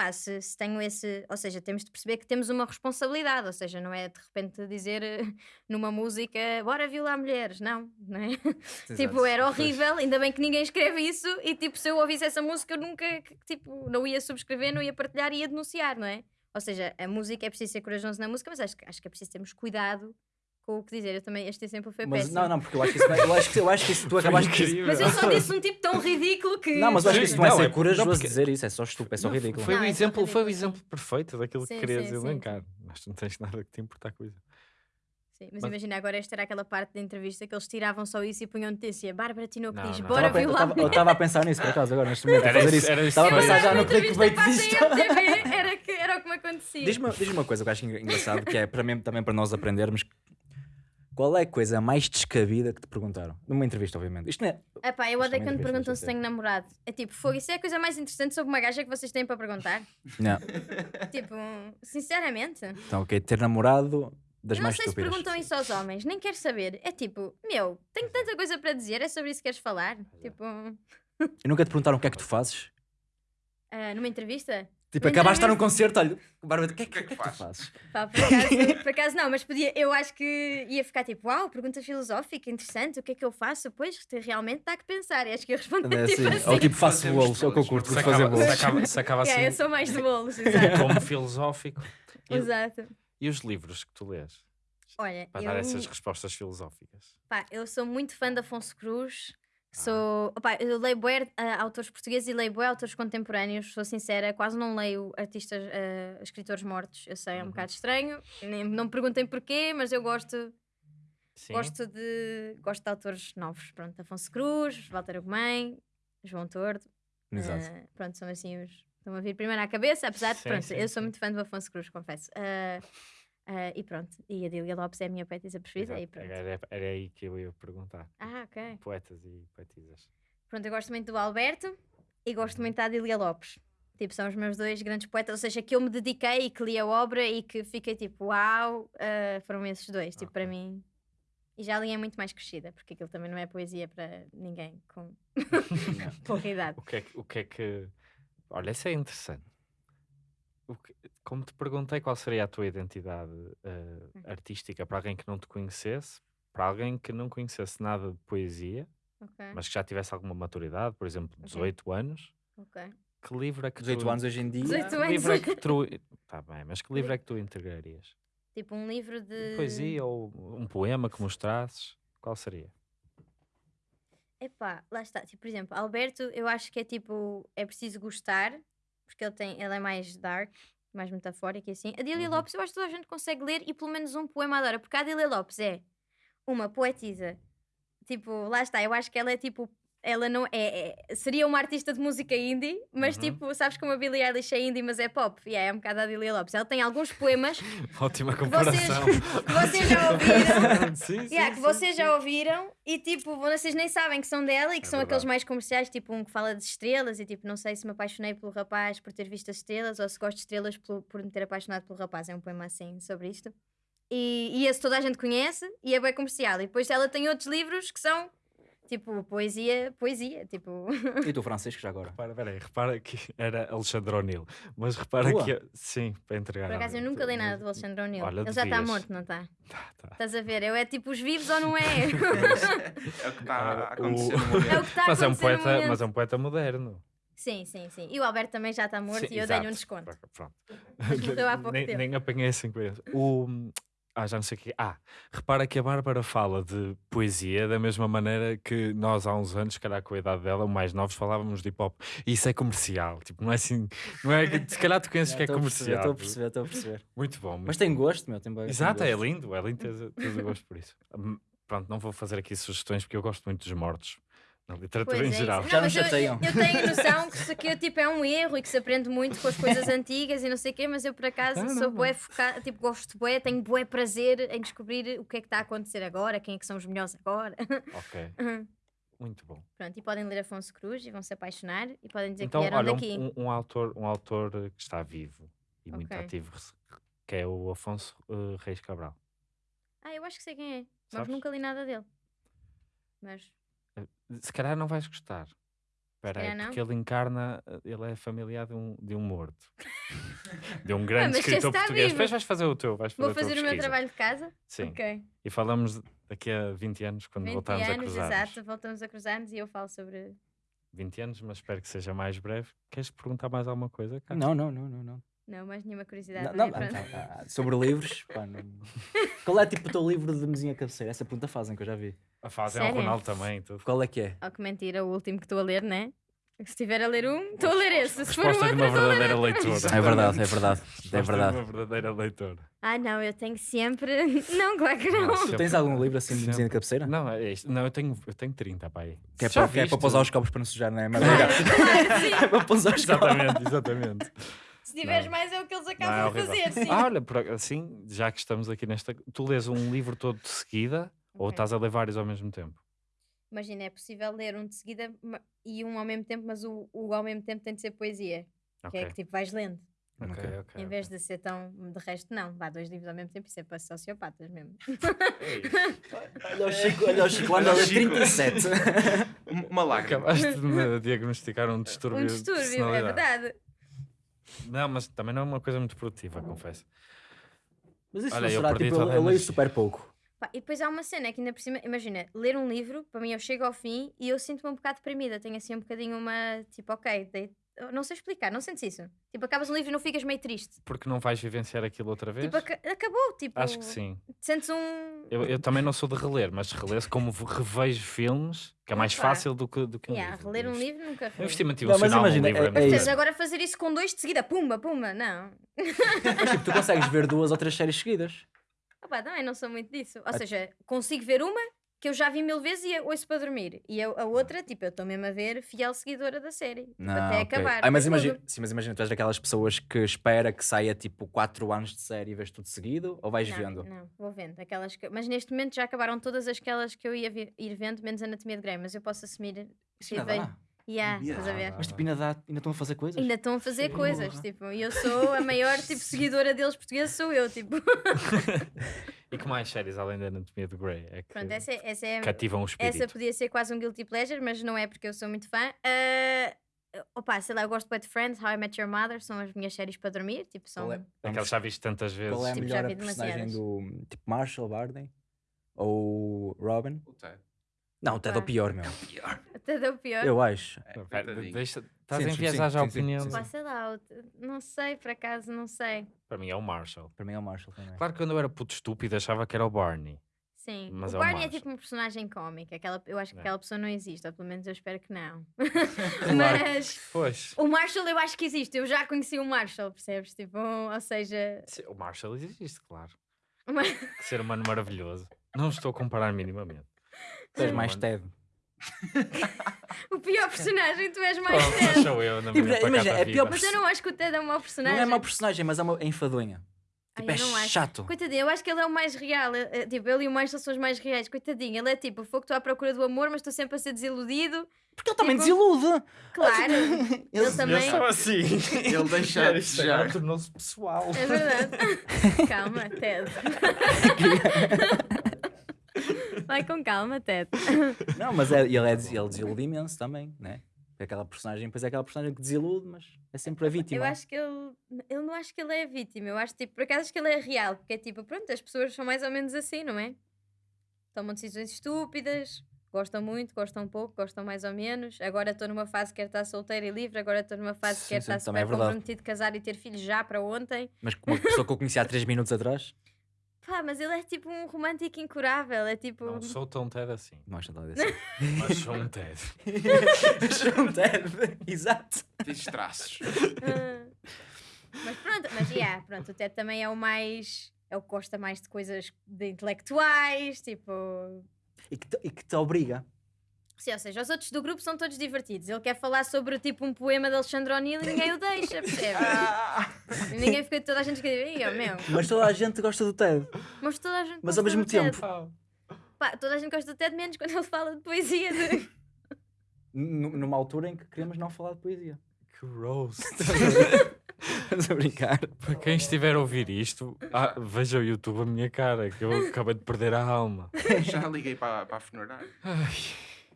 Pá, se, se tenho esse. Ou seja, temos de perceber que temos uma responsabilidade. Ou seja, não é de repente dizer numa música bora violar mulheres. Não, não é? Tipo, era horrível, ainda bem que ninguém escreve isso e tipo, se eu ouvisse essa música eu nunca, tipo, não ia subscrever, não ia partilhar, ia denunciar, não é? Ou seja, a música é preciso ser corajoso na música, mas acho, acho que é preciso termos cuidado com o que dizer. Eu também, este exemplo foi Mas péssimo. não, não, porque eu acho que isso, é- eu acho que, eu acho que isso tu acabaste de incrível. Mas eu só disse um tipo tão ridículo que. Não, mas eu acho que isso não é Não, ser é- corajoso não, porque- dizer isso, é só estúpido, é só Não, ridículo. Foi, Não, o é exemplo, foi o ridículo, exemplo perfeito daquilo Sim, que querias sim, sim, elencar. Mas tu não tens nada que te importar com isso. Sim, mas, Mas- imagina, agora esta era aquela parte da entrevista que eles tiravam só isso e punham notícia. Bárbara Tinoco diz: não. bora Estava a pe- eu violar. estava- eu estava a pensar nisso, por acaso, agora, neste momento, a fazer isso- Estava a pensar já no clickbait a disto. Era, que, era o que me acontecia. Diz-me diz uma coisa que eu acho engra- engraçado, que é para mim, também para nós aprendermos. Qual é a coisa mais descabida que te perguntaram? Numa entrevista, obviamente. Isto não é. Epá, eu odeio também quando perguntam se tenho namorado. É tipo, fogo, isso é a coisa mais interessante sobre uma gaja que vocês têm para perguntar. Não. tipo, sinceramente. Então, ok, ter namorado das eu não mais sei se estúpidas. perguntam isso aos homens, nem quero saber. É tipo, meu, tenho tanta coisa para dizer, é sobre isso que queres falar? Tipo, E nunca te perguntaram o que é que tu fazes? ah, numa entrevista? Tipo, acabaste de estar num entrevista- concerto, olha, Bárbara, o que é que, o que é que tu fazes? Pá, por acaso, por acaso não, mas podia, eu acho que ia ficar tipo, uau, pergunta filosófica, interessante, o que é que eu faço? Pois, te- realmente dá que pensar. E acho que eu respondi É tipo assim, assim. Ou tipo, faço bolos, é o que eu curto, Se fazer acaba, se bolos. acaba, se acaba assim Yeah, eu sou mais de bolos, exato. como filosófico. E, exato. e os livros que tu lês? Olha, Para eu, dar essas respostas filosóficas. pá, eu sou muito fã de Afonso Cruz. Sou, opá, eu leio bué ah, autores portugueses e leio bué autores contemporâneos, sou sincera, quase não leio artistas, ah, escritores mortos. Eu sei, é um Uhum. bocado estranho, nem, não me perguntem porquê, mas eu gosto. Sim. Gosto de, gosto de autores novos. Pronto, Afonso Cruz, Walter Ugumem, João Tordo. Exato. Ah, pronto, são assim os. Estão a vir primeiro à cabeça, apesar de. Sim, Pronto, sim, eu sou muito fã do Afonso Cruz, confesso. Ah, ah, e pronto. E a Dília Lopes é a minha poetisa preferida. E pronto. Era, era aí que eu ia perguntar. Ah, ok. Poetas e poetisas. Pronto, eu gosto muito do Alberto e gosto Uhum. muito da Adília Lopes. Tipo, são os meus dois grandes poetas, ou seja, que eu me dediquei e que li a obra e que fiquei tipo, uau, ah, foram esses dois, tipo, para Ok. mim. E já li é muito mais crescida, porque aquilo também não é poesia para ninguém com pouca idade. O que é que. O que, é que... Olha, isso é interessante. O que- Como te perguntei qual seria a tua identidade Hum. artística para alguém que não te conhecesse, para alguém que não conhecesse nada de poesia, Ok, mas que já tivesse alguma maturidade, por exemplo, 18 anos, ok. que livro é que 18 tu... anos hoje em dia. 18 Que anos. livro é que tu... Tá bem, mas que livro é que tu integrarias? Tipo, um livro de. Poesia ou um poema que mostrasses? Qual seria? Epá, lá está. Tipo, por exemplo, Alberto, eu acho que é tipo, é preciso gostar, porque ele, tem, ele é mais dark, mais metafórico e assim. A Dília Uhum. Lopes, eu acho que toda a gente consegue ler e pelo menos um poema adora, porque a Dília Lopes é uma poetisa. Tipo, lá está, eu acho que ela é tipo. Ela não é, é- Seria uma artista de música indie, mas Uhum. tipo, sabes como a Billie Eilish é indie, mas é pop? E é um bocado a Dília Lopes. Ela tem alguns poemas Ótima vocês- comparação. que vocês já ouviram. sim, sim, Yeah, que sim, vocês sim. já ouviram e tipo, vocês nem sabem que são dela e que É são aqueles verdade. mais comerciais, tipo um que fala de estrelas e tipo, não sei se me apaixonei pelo rapaz por ter visto as estrelas ou se gosto de estrelas pelo- por me ter apaixonado pelo rapaz. É um poema assim sobre isto. E, e esse toda a gente conhece e é bem comercial. E depois ela tem outros livros que são tipo poesia, poesia, tipo. E tu, Francisco, já agora? Repara, peraí, repara que era Alexandre O'Neill, mas repara Tua? que. Sim, para entregar. Por acaso eu nunca li nada do Alexandre O'Neill. Olha, Ele já está devias. morto, não está? Tá, tá. Estás a ver? Eu é tipo os vivos ou não é? É o que está a acontecer o- no momento. é o que está a Mas é, um poeta, mas é um poeta moderno. Sim, sim, sim. E o Alberto também já está morto Sim, e eu dei-lhe um desconto. Pronto. Mas morreu há pouco nem, tempo. nem apanhei assim com isso. O. Ah, já não sei o quê. Ah, repara que a Bárbara fala de poesia da mesma maneira que nós há uns anos, se calhar com a idade dela, mais novos, falávamos de hip hop. E isso é comercial. Tipo, não é assim. Não é se calhar tu conheces que é comercial. Estou a perceber, estou a perceber. Muito bom. Mas muito tem gosto, meu. Tem Exato, é lindo, é lindo teres, teres o gosto por isso. Hum, Pronto, não vou fazer aqui sugestões porque eu gosto muito dos mortos, na literatura Pois em é geral. isso. Já Não, me mas eu, chateiam. eu tenho noção que isso aqui tipo, é um erro e que se aprende muito com as coisas antigas e não sei o quê, mas eu por acaso Não, não, sou não. bué focada, tipo, gosto de bué, tenho bué prazer em descobrir o que é que está a acontecer agora, quem é que são os melhores agora. Ok, Uhum. muito bom. Pronto, e podem ler Afonso Cruz e vão se apaixonar e podem dizer Então, que vieram olha, daqui. um, um, um autor, um autor que está vivo e muito Ok. ativo, que é o Afonso eh, Reis Cabral. Ah, eu acho que sei quem é, mas Sabes? nunca li nada dele. Mas Se calhar não vais gostar. Espera aí, não? porque ele encarna, eh, ele é familiar de um, de um morto. de um grande mas esse escritor está português. vivo. Depois vais fazer o teu, vais fazer vou a fazer o meu trabalho de casa. Sim, Ok. e falamos daqui a 20 anos, quando 20 voltarmos a anos, cruzar. exato, voltamos a cruzar-nos e eu falo sobre 20 anos, mas espero que seja mais breve. Queres perguntar mais alguma coisa? Não, não, não, não. não. Não, mais nenhuma curiosidade. Não, Não, não, é? Pronto. ah, ah, sobre livros, pá, não... Qual é tipo o teu livro de mesinha cabeceira? Essa pergunta fazem que eu já vi. A fase é o Sério? Ronaldo também. Tudo. Qual é que é? Oh, que mentira, o último que estou a ler, né? Se estiver a ler um, estou a ler esse. Se for um Resposta de outro, uma estou a ler verdadeira outro. leitora. É verdade, é verdade. É Resposta de verdade. uma verdadeira leitora. Ah, não, eu tenho sempre. Não, claro que não. Não, Tu tens algum livro assim de mesinha de cabeceira? Não, é isto. Não, eu tenho, eu tenho 30, pá. aí. Que é, Já para, que é para pousar os copos para não sujar, não é? Mas é para pousar os copos. Exatamente, exatamente. Se tiveres Não. mais, é o que eles Não, é acabam horrível. fazer, sim. Ah, olha, por, assim, já que estamos aqui nesta. Tu lês um livro todo de seguida ou estás a ler vários ao mesmo tempo? Imagina, é possível ler um de seguida e um ao mesmo tempo, mas o, o ao mesmo tempo tem de ser poesia. Que Ok, é que tipo vais lendo. ok, Ok. ok. em vez de ser tão. De resto, não. Vá dois livros ao mesmo tempo, isso é para sociopatas mesmo. Olha o Chico, olha o Chico, anda a ler 37. Um- Uma lágrima. Acabaste de me diagnosticar um distúrbio. um de distúrbio, é verdade. Não, mas também não é uma coisa muito produtiva, confesso. Mas isso Olha, não eu será, tipo, eu, eu leio super pouco. Pá, e depois há uma cena que ainda por cima, imagina, ler um livro, para mim eu chego ao fim e eu sinto-me um bocado deprimida, tenho assim um bocadinho uma, tipo, ok, dei- não sei explicar, não sentes isso? Tipo, acabas um livro e não ficas meio triste. Porque não vais vivenciar aquilo outra vez? Tipo, aca- acabou, tipo, Acho que sim. sentes um... Eu, eu também não sou de reler, mas reler como revejo filmes, que é mais Opa. fácil do que, do que um Yeah, livro. reler um livro nunca Um reli. investimento Não, mas imagina, num livro é- é, é isso. Agora fazer isso com dois de seguida, pumba, pumba, não. Mas tipo, tu consegues ver duas ou três séries seguidas. Opá, também não sou muito disso. Ou Ah, seja, consigo ver uma que eu já vi mil vezes e ouço para dormir. E a, a outra, tipo, eu estou mesmo a ver fiel seguidora da série. tipo, Não, até ok. acabar. Ah, mas, tudo. imagina, sim, mas imagina, tu és daquelas pessoas que espera que saia tipo 4 anos de série e vês tudo seguido ou vais não, vendo? Não, vou vendo. Aquelas que... Mas neste momento já acabaram todas aquelas que eu ia ir vendo, menos Anatomia de Grey. Mas eu posso assumir. Que vejo- dá. Yeah, Yeah. estás a ver? Mas tipo, ainda, dá, ainda estão a fazer coisas? Ainda estão a fazer Sim. coisas, Porra. tipo, e eu sou a maior tipo, seguidora deles portuguesa, sou eu, tipo. E que mais séries além da Anatomia de Grey é que Pronto, essa, é- essa é. cativam o espírito? Essa podia ser quase um guilty pleasure, mas não é porque eu sou muito fã. Ah, opa, sei lá, eu gosto de Friends, How I Met Your Mother, são as minhas séries para dormir, tipo, são... É, Aquelas já viste tantas vezes. qual é a Tipo, já melhor vi personagem demasiadas. do tipo Marshall Barney? Ou Robin? O Ted. Não, é o Pá. pior, meu. Pior. Até deu pior. Eu acho. É, pera, deixa- Estás a sim, enviesar sim, já a sim, sim, opinião. sim, Pá, sei lá, não sei, por acaso, não sei. Para mim é o Marshall. Para mim é o Marshall também. Claro que quando eu era puto estúpido achava que era o Barney. Sim, Mas o é o Barney é Marshall. tipo um personagem cómico, aquela, eu acho que É. aquela pessoa não existe, ou pelo menos eu espero que não. Mas Pois. o Marshall eu acho que existe, eu já conheci o Marshall, percebes? Tipo, ou seja, Sim, O Marshall existe, claro. uma- Que ser humano maravilhoso. Não estou a comparar minimamente. Tu és mais. Ted. o pior personagem, tu és mais mas Ted. sou eu na Tipo, minha imagina, pacata é pior Mas eu não acho que o Ted é um mau personagem. Não é mau personagem, mas é uma é enfadonha. Ai, Tipo, é eu não acho. chato. Coitadinho, eu acho que ele é o mais real. é- é, Tipo, ele e o Marshall são os mais reais. Coitadinho, ele é tipo, fogo, estou à procura do amor, mas estou sempre a ser desiludido. Porque ele também Tipo- desilude. Claro, Ele- ele também. Eu sou assim. Ele deixa Isto de agora desejar. tornou-se pessoal. É verdade. Calma, Ted. Vai com calma, Ted. Não, mas é, ele, é, ele desilude imenso também, né? É Aquela personagem, depois é aquela personagem que desilude, mas é sempre a vítima. Eu acho que ele. Eu não acho que ele é a vítima. Eu acho, tipo, por acaso acho que ele é real. Porque é tipo, pronto, as pessoas são mais ou menos assim, não é? Tomam decisões estúpidas, gostam muito, gostam pouco, gostam mais ou menos. Agora estou numa fase que quero estar solteira e livre, agora estou numa fase que sim, estar é super verdade. comprometido, casar e ter filhos já para ontem. Mas com uma pessoa que eu conheci há 3 minutos atrás, Pá, mas ele é tipo um romântico incurável. É tipo. Não sou tão Ted assim. não acho nada desse. Mas sou um Ted. um Ted, exato. Tens traços. Ah. mas pronto, mas yeah, pronto, o Ted também é o mais. É o que gosta mais de coisas de intelectuais, tipo. E que, te, e que te obriga. Sim, ou seja, os outros do grupo são todos divertidos. Ele quer falar sobre tipo um poema de Alexandre O'Neill e ninguém o deixa, percebes? Ah, E ninguém fica, toda a gente fica, "Ih, ó, meu. Mas toda a gente gosta do Ted. Mas toda a gente Mas gosta ao mesmo do Ted. tempo. Pá, toda a gente gosta do Ted, menos quando ele fala de poesia. De... N- Numa altura em que queremos não falar de poesia. Que roast. Estamos a brincar. Para quem estiver a ouvir isto, ah, veja o YouTube a minha cara, que eu acabei de perder a alma. já liguei para, para a funerária. Ai,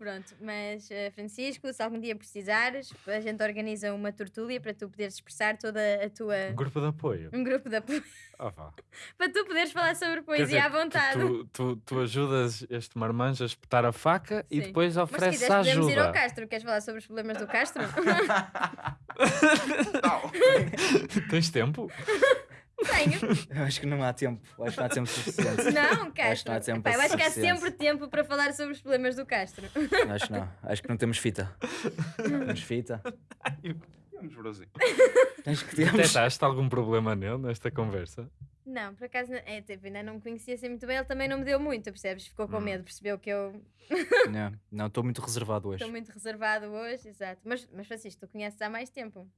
Pronto, mas eh, Francisco, se algum dia precisares, a gente organiza uma tortúlia para tu poderes expressar toda a tua. um grupo de apoio. Um grupo de apoio. Ah, vá. para tu poderes falar sobre poesia dizer, à vontade. Tu, tu, tu ajudas este marmanjo a espetar a faca e Sim. depois Mas se ofereces quiseres, podemos ir ao ajuda. Castro. Queres falar sobre os problemas do Castro? Não. Tens tempo? Tenho. Eu acho que não há tempo. Eu acho que não há tempo suficiente. Não, Castro. não há tempo Epá, eu acho que há sempre tempo para falar sobre os problemas do Castro. Acho que não. Acho que não temos fita. Temos fita. Vamos, Brosinho. Acho que temos. Detectaste algum problema nele nesta conversa? Não, por acaso, é, tipo, ainda não me conhecia assim muito bem. Ele também não me deu muito, percebes? Ficou com Hum. medo, percebeu que eu Não, Não, estou muito reservado hoje. estou muito reservado hoje. Exato. Mas, mas Francisco, tu conheces há mais tempo.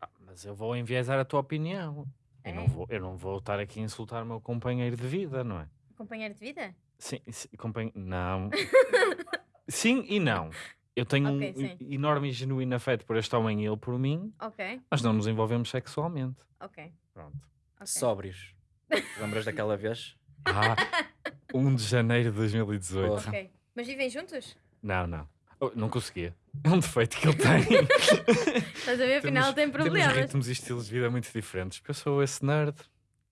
Ah, mas eu vou enviesar a tua opinião. Eu, não É? vou, eu não vou estar aqui a insultar o meu companheiro de vida, não é? Companheiro de vida? Sim, sim companhe- não. sim e não. Eu tenho Ok, um sim. enorme e genuíno afeto por este homem e ele por mim, Ok, mas não nos envolvemos sexualmente. ok. Pronto. ok. Sóbrios. Lembras daquela vez? Ah, 1 de janeiro de 2018. Porra. Ok. Mas vivem juntos? Não, não. Oh, não conseguia. É um defeito que ele tem. Estás a ver? Afinal Temos- tem Temos problemas. ritmos e estilos de vida muito diferentes. Porque eu sou esse nerd.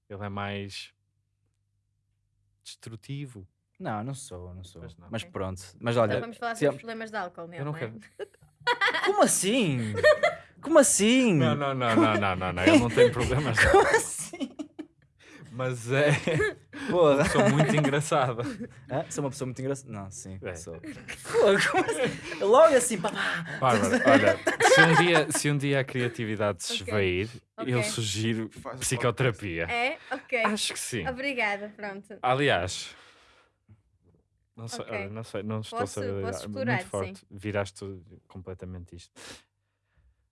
Ele é mais destrutivo. Não, não sou, não sou. Não. Mas pronto. Mas Então olha, vamos falar sobre é- os problemas de álcool, Eu não não é? quero. como assim? Como assim? Não, não, não, não, não, não, não. Ele não tem problemas. Como assim? Mas é. Porra. Sou muito engraçada. Hã? Sou uma pessoa muito engraçada. Não, sim. É. Sou. Assim? Logo assim, pá, pá. Bárbara, olha, se um dia, se um dia a criatividade se esvair, eu Ok. sugiro Faz psicoterapia. É? Ok. Acho que sim. Obrigada, pronto. Aliás, não sei, Ok. olha, não sei, não estou Posso- a saber. posso ah, explorar, muito forte. Viraste completamente isto.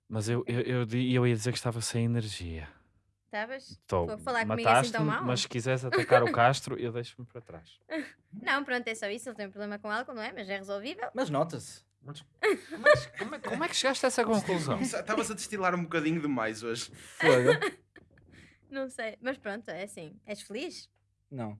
Mas eu, eu, eu, eu ia dizer que estava sem energia. Estavas? Estou. Foi falar comigo assim tão mal? mas se quiseres atacar o Castro, eu deixo-me para trás. Não, pronto, é só isso. Ele tem um problema com álcool, não é? Mas é resolvível. Mas nota-se. Mas como é, que- como é- como é que chegaste a essa conclusão? Estavas a destilar um bocadinho demais hoje. Fogo. Não sei. Mas pronto, é assim. És feliz? Não.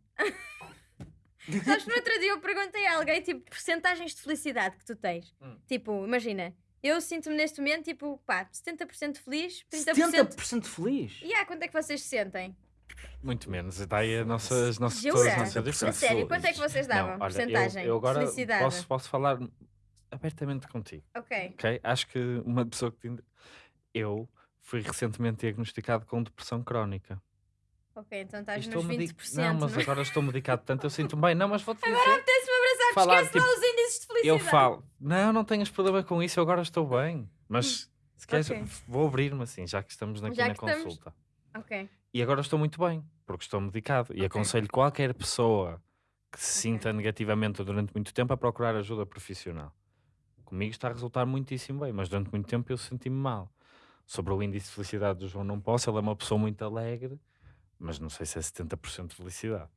Sabes, no outro dia eu perguntei a alguém, tipo, porcentagens de felicidade que tu tens. Hum. Tipo, imagina, eu sinto-me neste momento, tipo, pá, 70% feliz, 30%. 70% feliz? E há quanto é que vocês se sentem? Muito menos. Está aí a nossa, as nossas, Jura? todas as nossas sério, quanto é que vocês davam? Não, olha, eu- porcentagem eu, agora de felicidade. posso, posso falar abertamente contigo, Ok. ok? Acho que uma pessoa que tem... Eu fui recentemente diagnosticado com depressão crónica. Ok, então estás nos medi- 20%. Não, mas não agora estou medicado tanto, eu sinto bem. Não, mas vou-te dizer... Apetece-me abraçar, Falar, esquece lá tipo, os de felicidade. Eu falo, não, não tenhas problema com isso, eu agora estou bem. Mas se queres, ok. vou abrir-me assim, já que estamos aqui Já na estamos. consulta. Ok. E agora estou muito bem, porque estou medicado. E aconselho qualquer pessoa que se sinta negativamente durante muito tempo a procurar ajuda profissional. Comigo está a resultar muitíssimo bem, mas durante muito tempo eu senti-me mal. Sobre o índice de felicidade do João, não posso. Ele é uma pessoa muito alegre, mas não sei se é 70% de felicidade.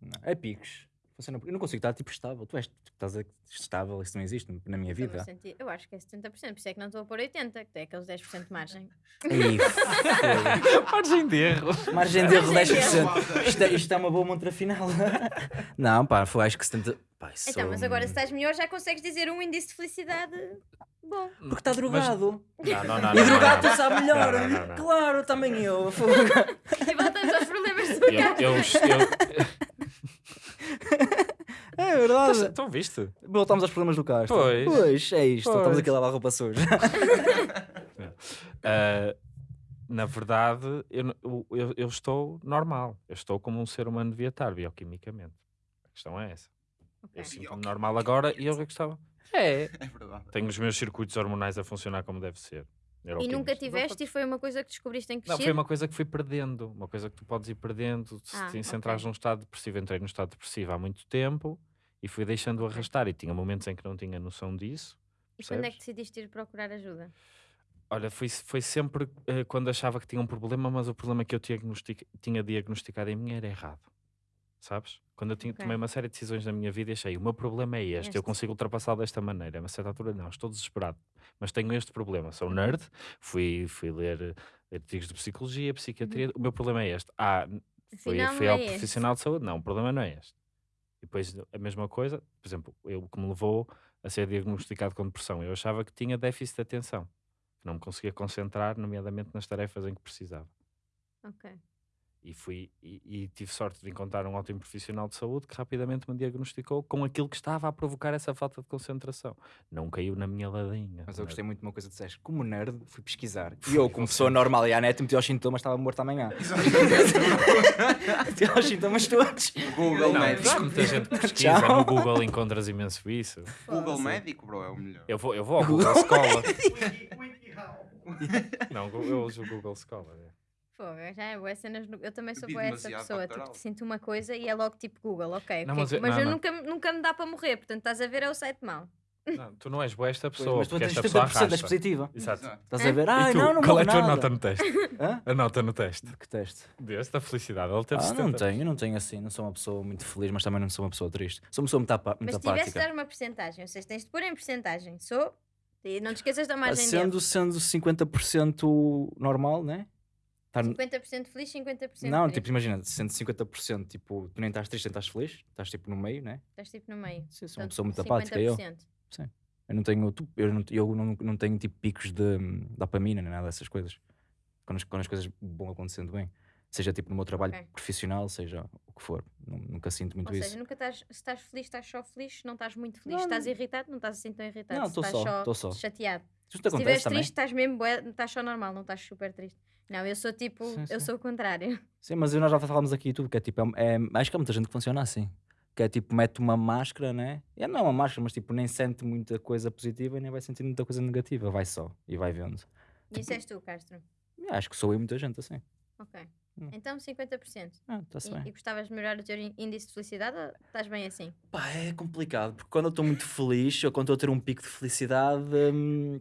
Não. É picos. Funciona- Eu não consigo estar tipo estável. Tu és, tu estás a- estável, isso não existe na minha vida. Eu acho que é 70%, por isso é que não estou a pôr 80%, que tem aqueles 10% de margem. Margem de erro. Margem de erro Margem de 10%. Isto é, isto é uma boa montra final. Não, pá, foi acho que 70%. Pá, isso Então, mas agora se estás melhor já consegues dizer um índice de felicidade bom. Porque está drogado. Não, não, não. E drogado tu sabe melhor. Não, não, não, não. Claro, também eu. E voltamos aos problemas do Eu, eu, eu, É verdade. então viste? Voltamos aos problemas do Castro. Pois. Pois, é isto. Pois. Estamos aqui a lavar roupa suja. Ah, na verdade, eu, eu- eu, estou normal. Eu estou como um ser humano devia estar, bioquimicamente. A questão é essa. Eu sinto-me normal agora e eu gostava. É. É verdade. Tenho os meus circuitos hormonais a funcionar como deve ser. E neuroquímicos. nunca Não tiveste e foi uma coisa que descobriste em Não, crescer? foi uma coisa que fui perdendo. Uma coisa que tu podes ir perdendo. Se, Ah, te- se ok. entrares num estado depressivo, entrei num estado depressivo há muito tempo e fui deixando arrastar. E tinha momentos em que não tinha noção disso. E quando é que decidiste ir procurar ajuda? Olha, foi, foi sempre eh, quando achava que tinha um problema, mas o problema que eu diagnostic- tinha diagnosticado em mim era errado. Sabes? Quando eu tinha, Ok. tomei uma série de decisões na minha vida e achei, o meu problema é este, Este. eu consigo ultrapassá-lo desta maneira. A uma certa altura, não, estou desesperado. Mas tenho este problema, sou nerd, fui, fui ler eh, artigos de psicologia, psiquiatria, o meu problema é este. Ah, fui, Afinal, fui não ao é este. profissional de saúde, não, o problema não é este. E depois a mesma coisa, por exemplo, eu, que me levou a ser diagnosticado com depressão, eu achava que tinha déficit de atenção, que não me conseguia concentrar, nomeadamente nas tarefas em que precisava. Ok. E, fui, e, e tive sorte de encontrar um ótimo profissional de saúde que rapidamente me diagnosticou com aquilo que estava a provocar essa falta de concentração. Não caiu na minha ladinha. Mas eu gostei muito de uma coisa que disseste. Como nerd, fui pesquisar. E eu, como pessoa normal e à net, meti aos sintomas, estava morto amanhã. meti aos sintomas todos. Google Não, Médico. muita gente pesquisa, Tchau. no Google encontras imenso isso. Google Médico, bro, é o melhor. Eu vou, eu vou ao Google Scholar. Não, eu uso o Google Scholar. É. Fogo, já é boas cenas. no- Eu também sou boa essa pessoa. Tipo, sinto uma coisa e é logo tipo Google, ok. Não, ok, mas eu- mas não, eu não. Nunca, nunca me dá para morrer, portanto estás a ver é o site mau. Não, tu não és boa esta Pois, pessoa, mas tu porque tens esta pessoa 70% és arrasta. positiva. Exato. Estás É? a ver? E Ai, tu, não, não qual é a tua nada. nota no teste? Hã? A nota no teste. Que teste? Deste da felicidade. Ele teve Ah, 70. não tenho, eu não tenho assim. Não sou uma pessoa muito feliz, mas também não sou uma pessoa triste. Sou uma pessoa muito, apa- muito Mas se tivesse de apática. dar uma porcentagem, ou seja, tens de pôr em porcentagem. Sou. E não te esqueças da margem de Sendo, erro. sendo 50% normal, né? Tá n- 50% feliz, 50% Não, triste. tipo, imagina, sendo 50%, tipo, tu nem estás triste, nem estás feliz, estás tipo no meio, né? Estás tipo no meio. Sim, sou uma pessoa muito apática, eu. 50%. Eu não tenho, eu não, eu não, não tenho tipo picos de hum, dopamina nem nada dessas coisas. Quando as, quando as coisas vão acontecendo bem. Seja tipo no meu trabalho Ok. profissional, seja o que for. Nu- nunca sinto muito Ou isso. seja, nunca estás, se estás feliz, estás só feliz, não estás muito feliz, Não, estás irritado, não estás assim tão irritado. Não, estás só, tô só. chateado. Se estiveres triste, estás mesmo estás só normal, não estás super triste. Não, eu sou tipo, Sim, eu sim. sou o contrário. Sim, mas nós já falámos aqui tudo, que é tipo, é, é- acho que há muita gente que funciona assim. Que é tipo, mete uma máscara, né? É não uma máscara, mas tipo, nem sente muita coisa positiva e nem vai sentir muita coisa negativa. Vai só e vai vendo. E isso és tu, Castro. Acho que sou eu e muita gente assim. Ok. Hum. Então 50%. Ah, está-se E, bem. e gostavas de melhorar o teu ín- índice de felicidade ou estás bem assim? Pá, é complicado, porque quando eu estou muito feliz ou quando estou a ter um pico de felicidade, hum,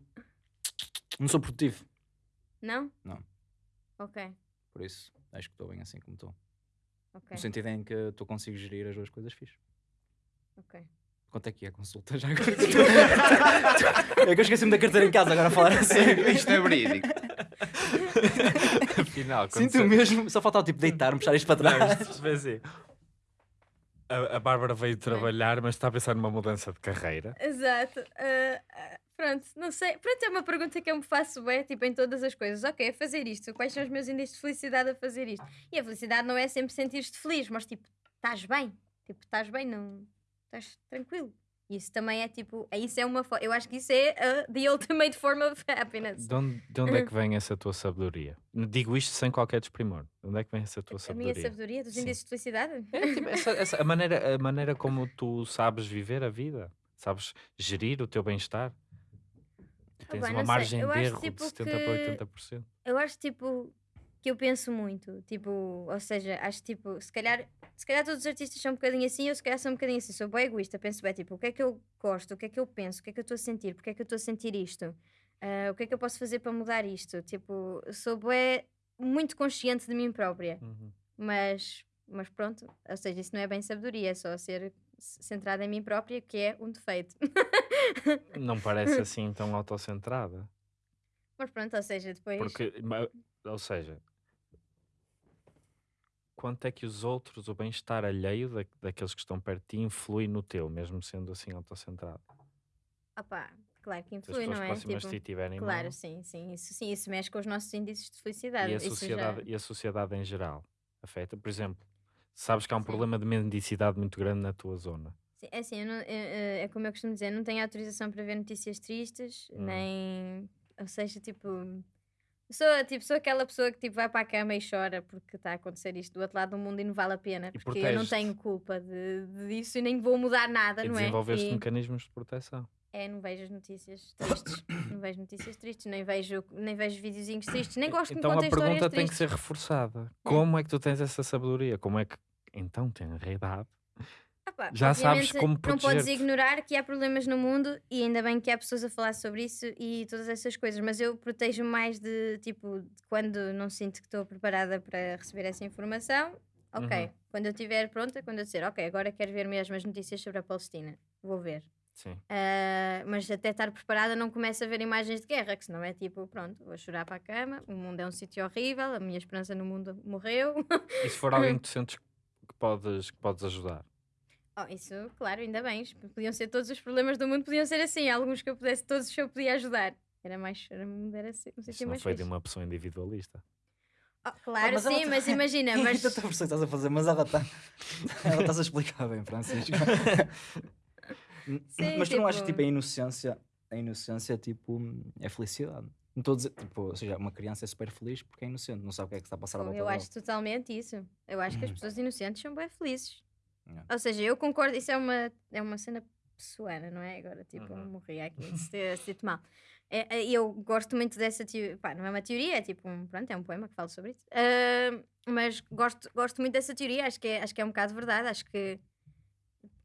não sou produtivo. Não? Não. Ok, Por isso, acho que estou bem assim como estou. ok, No sentido em que eu consigo gerir as duas coisas fixe. ok. Quanto é que é a consulta já agora? é que eu esqueci-me da carteira em casa agora a falar assim. Isto é verídico. Afinal, quando Sinto mesmo, só faltava tipo deitar-me, puxar isto para trás. Não, vê assim. A, a Bárbara veio trabalhar, mas está a pensar numa mudança de carreira. Exato. Ah, pronto, não sei. Pronto, é uma pergunta que eu me faço é tipo em todas as coisas. Ok, a fazer isto. Quais são os meus índices de felicidade a fazer isto? E a felicidade não é sempre sentir-te feliz, mas tipo, estás bem. Tipo, estás bem, não. Estás tranquilo. Isso também é tipo. Isso é uma. fo- Eu acho que isso é uh, the ultimate form of happiness. De onde, de onde é que vem essa tua sabedoria? Digo isto sem qualquer desprimor. De onde é que vem essa tua A minha sabedoria? sabedoria dos Sim. índices de felicidade? É, tipo, essa- essa- a, maneira, a maneira como tu sabes viver a vida, sabes gerir o teu bem-estar. Tens bem, uma margem de erro tipo, de 70 que- para 80%. Eu acho tipo que eu penso muito, tipo, ou seja, acho tipo, se calhar, se calhar todos os artistas são um bocadinho assim, eu se calhar sou um bocadinho assim, sou bem egoísta, penso bem, tipo, o que é que eu gosto, o que é que eu penso, o que é que eu estou a sentir, porque é que eu estou a sentir isto, Ah, o que é que eu posso fazer para mudar isto, tipo, sou bem, muito consciente de mim própria, Uhum. mas, mas pronto, ou seja, isso não é bem sabedoria, é só ser centrada em mim própria, que é um defeito. Não parece assim tão autocentrada. mas pronto, ou seja, depois... Porque, ou seja, quanto é que os outros, o bem-estar alheio da, daqueles que estão perto de ti, influi no teu, mesmo sendo assim autocentrado? Opá, claro que influi, não é? próximas Tipo, ti tiverem Claro, mal, sim, sim. Isso, sim, isso mexe com os nossos índices de felicidade. e a, sociedade, já... e a sociedade em geral afeta. Por exemplo, sabes que há um Sim. problema de mendicidade muito grande na tua zona. Sim, é assim, não- é, é- é como eu costumo dizer, não tenho autorização para ver notícias tristes, Hum. nem. Ou seja, tipo. Sou, tipo, sou aquela pessoa que tipo, vai para a cama e chora porque está a acontecer isto do outro lado do mundo e não vale a pena, E porque eu não tenho culpa de, de- disso e nem vou mudar nada, E não é? desenvolveste E- mecanismos de proteção. É, não vejo as notícias tristes, não vejo notícias tristes, nem vejo, nem vejo videozinhos tristes, nem gosto então que a me contem pergunta tem que tristes. ser reforçada. Como é que tu tens essa sabedoria? Como é que. Então, tem a idade. Ah pá, Já sabes como Não podes ignorar que há problemas no mundo e ainda bem que há pessoas a falar sobre isso e todas essas coisas, mas eu protejo mais de tipo de quando não sinto que estou preparada para receber essa informação. Ok, Uhum. quando eu estiver pronta, quando eu disser, ok, agora quero ver mesmo as notícias sobre a Palestina, vou ver. Sim. Ah, mas até estar preparada não começo a ver imagens de guerra, que senão é tipo, pronto, vou chorar para a cama, o mundo é um sítio horrível, a minha esperança no mundo morreu. E se for alguém que tu sentes que podes, que podes ajudar? Oh, isso, claro, ainda bem. Podiam ser todos os problemas do mundo, podiam ser assim. Alguns que eu pudesse, todos que eu podia ajudar. Era mais, era, era assim, um Isso sítio não mais foi de uma pessoa individualista. Oh, claro, mas sim, tá- mas imagina, mas... Tanta versão que estás a fazer, mas ela está. ela está a explicar bem, Francisco. Sim, mas tu não achas tipo- tipo a inocência, a inocência tipo é felicidade? Não estou a dizer, tipo, ou seja, uma criança é super feliz porque é inocente, não sabe o que é que está a passar à volta eu dela. acho totalmente isso. Eu acho que as pessoas inocentes são bem felizes. Yeah. Ou seja, eu concordo, isso é uma, é uma cena pessoana, não é? Agora, tipo, eu Uhum. morri aqui, te mal. É, é, eu gosto muito dessa teoria, pá, não é uma teoria, é tipo, um, pronto, é um poema que fala sobre isso. Ah, mas gosto, gosto muito dessa teoria, acho que, é, acho que é um bocado verdade, acho que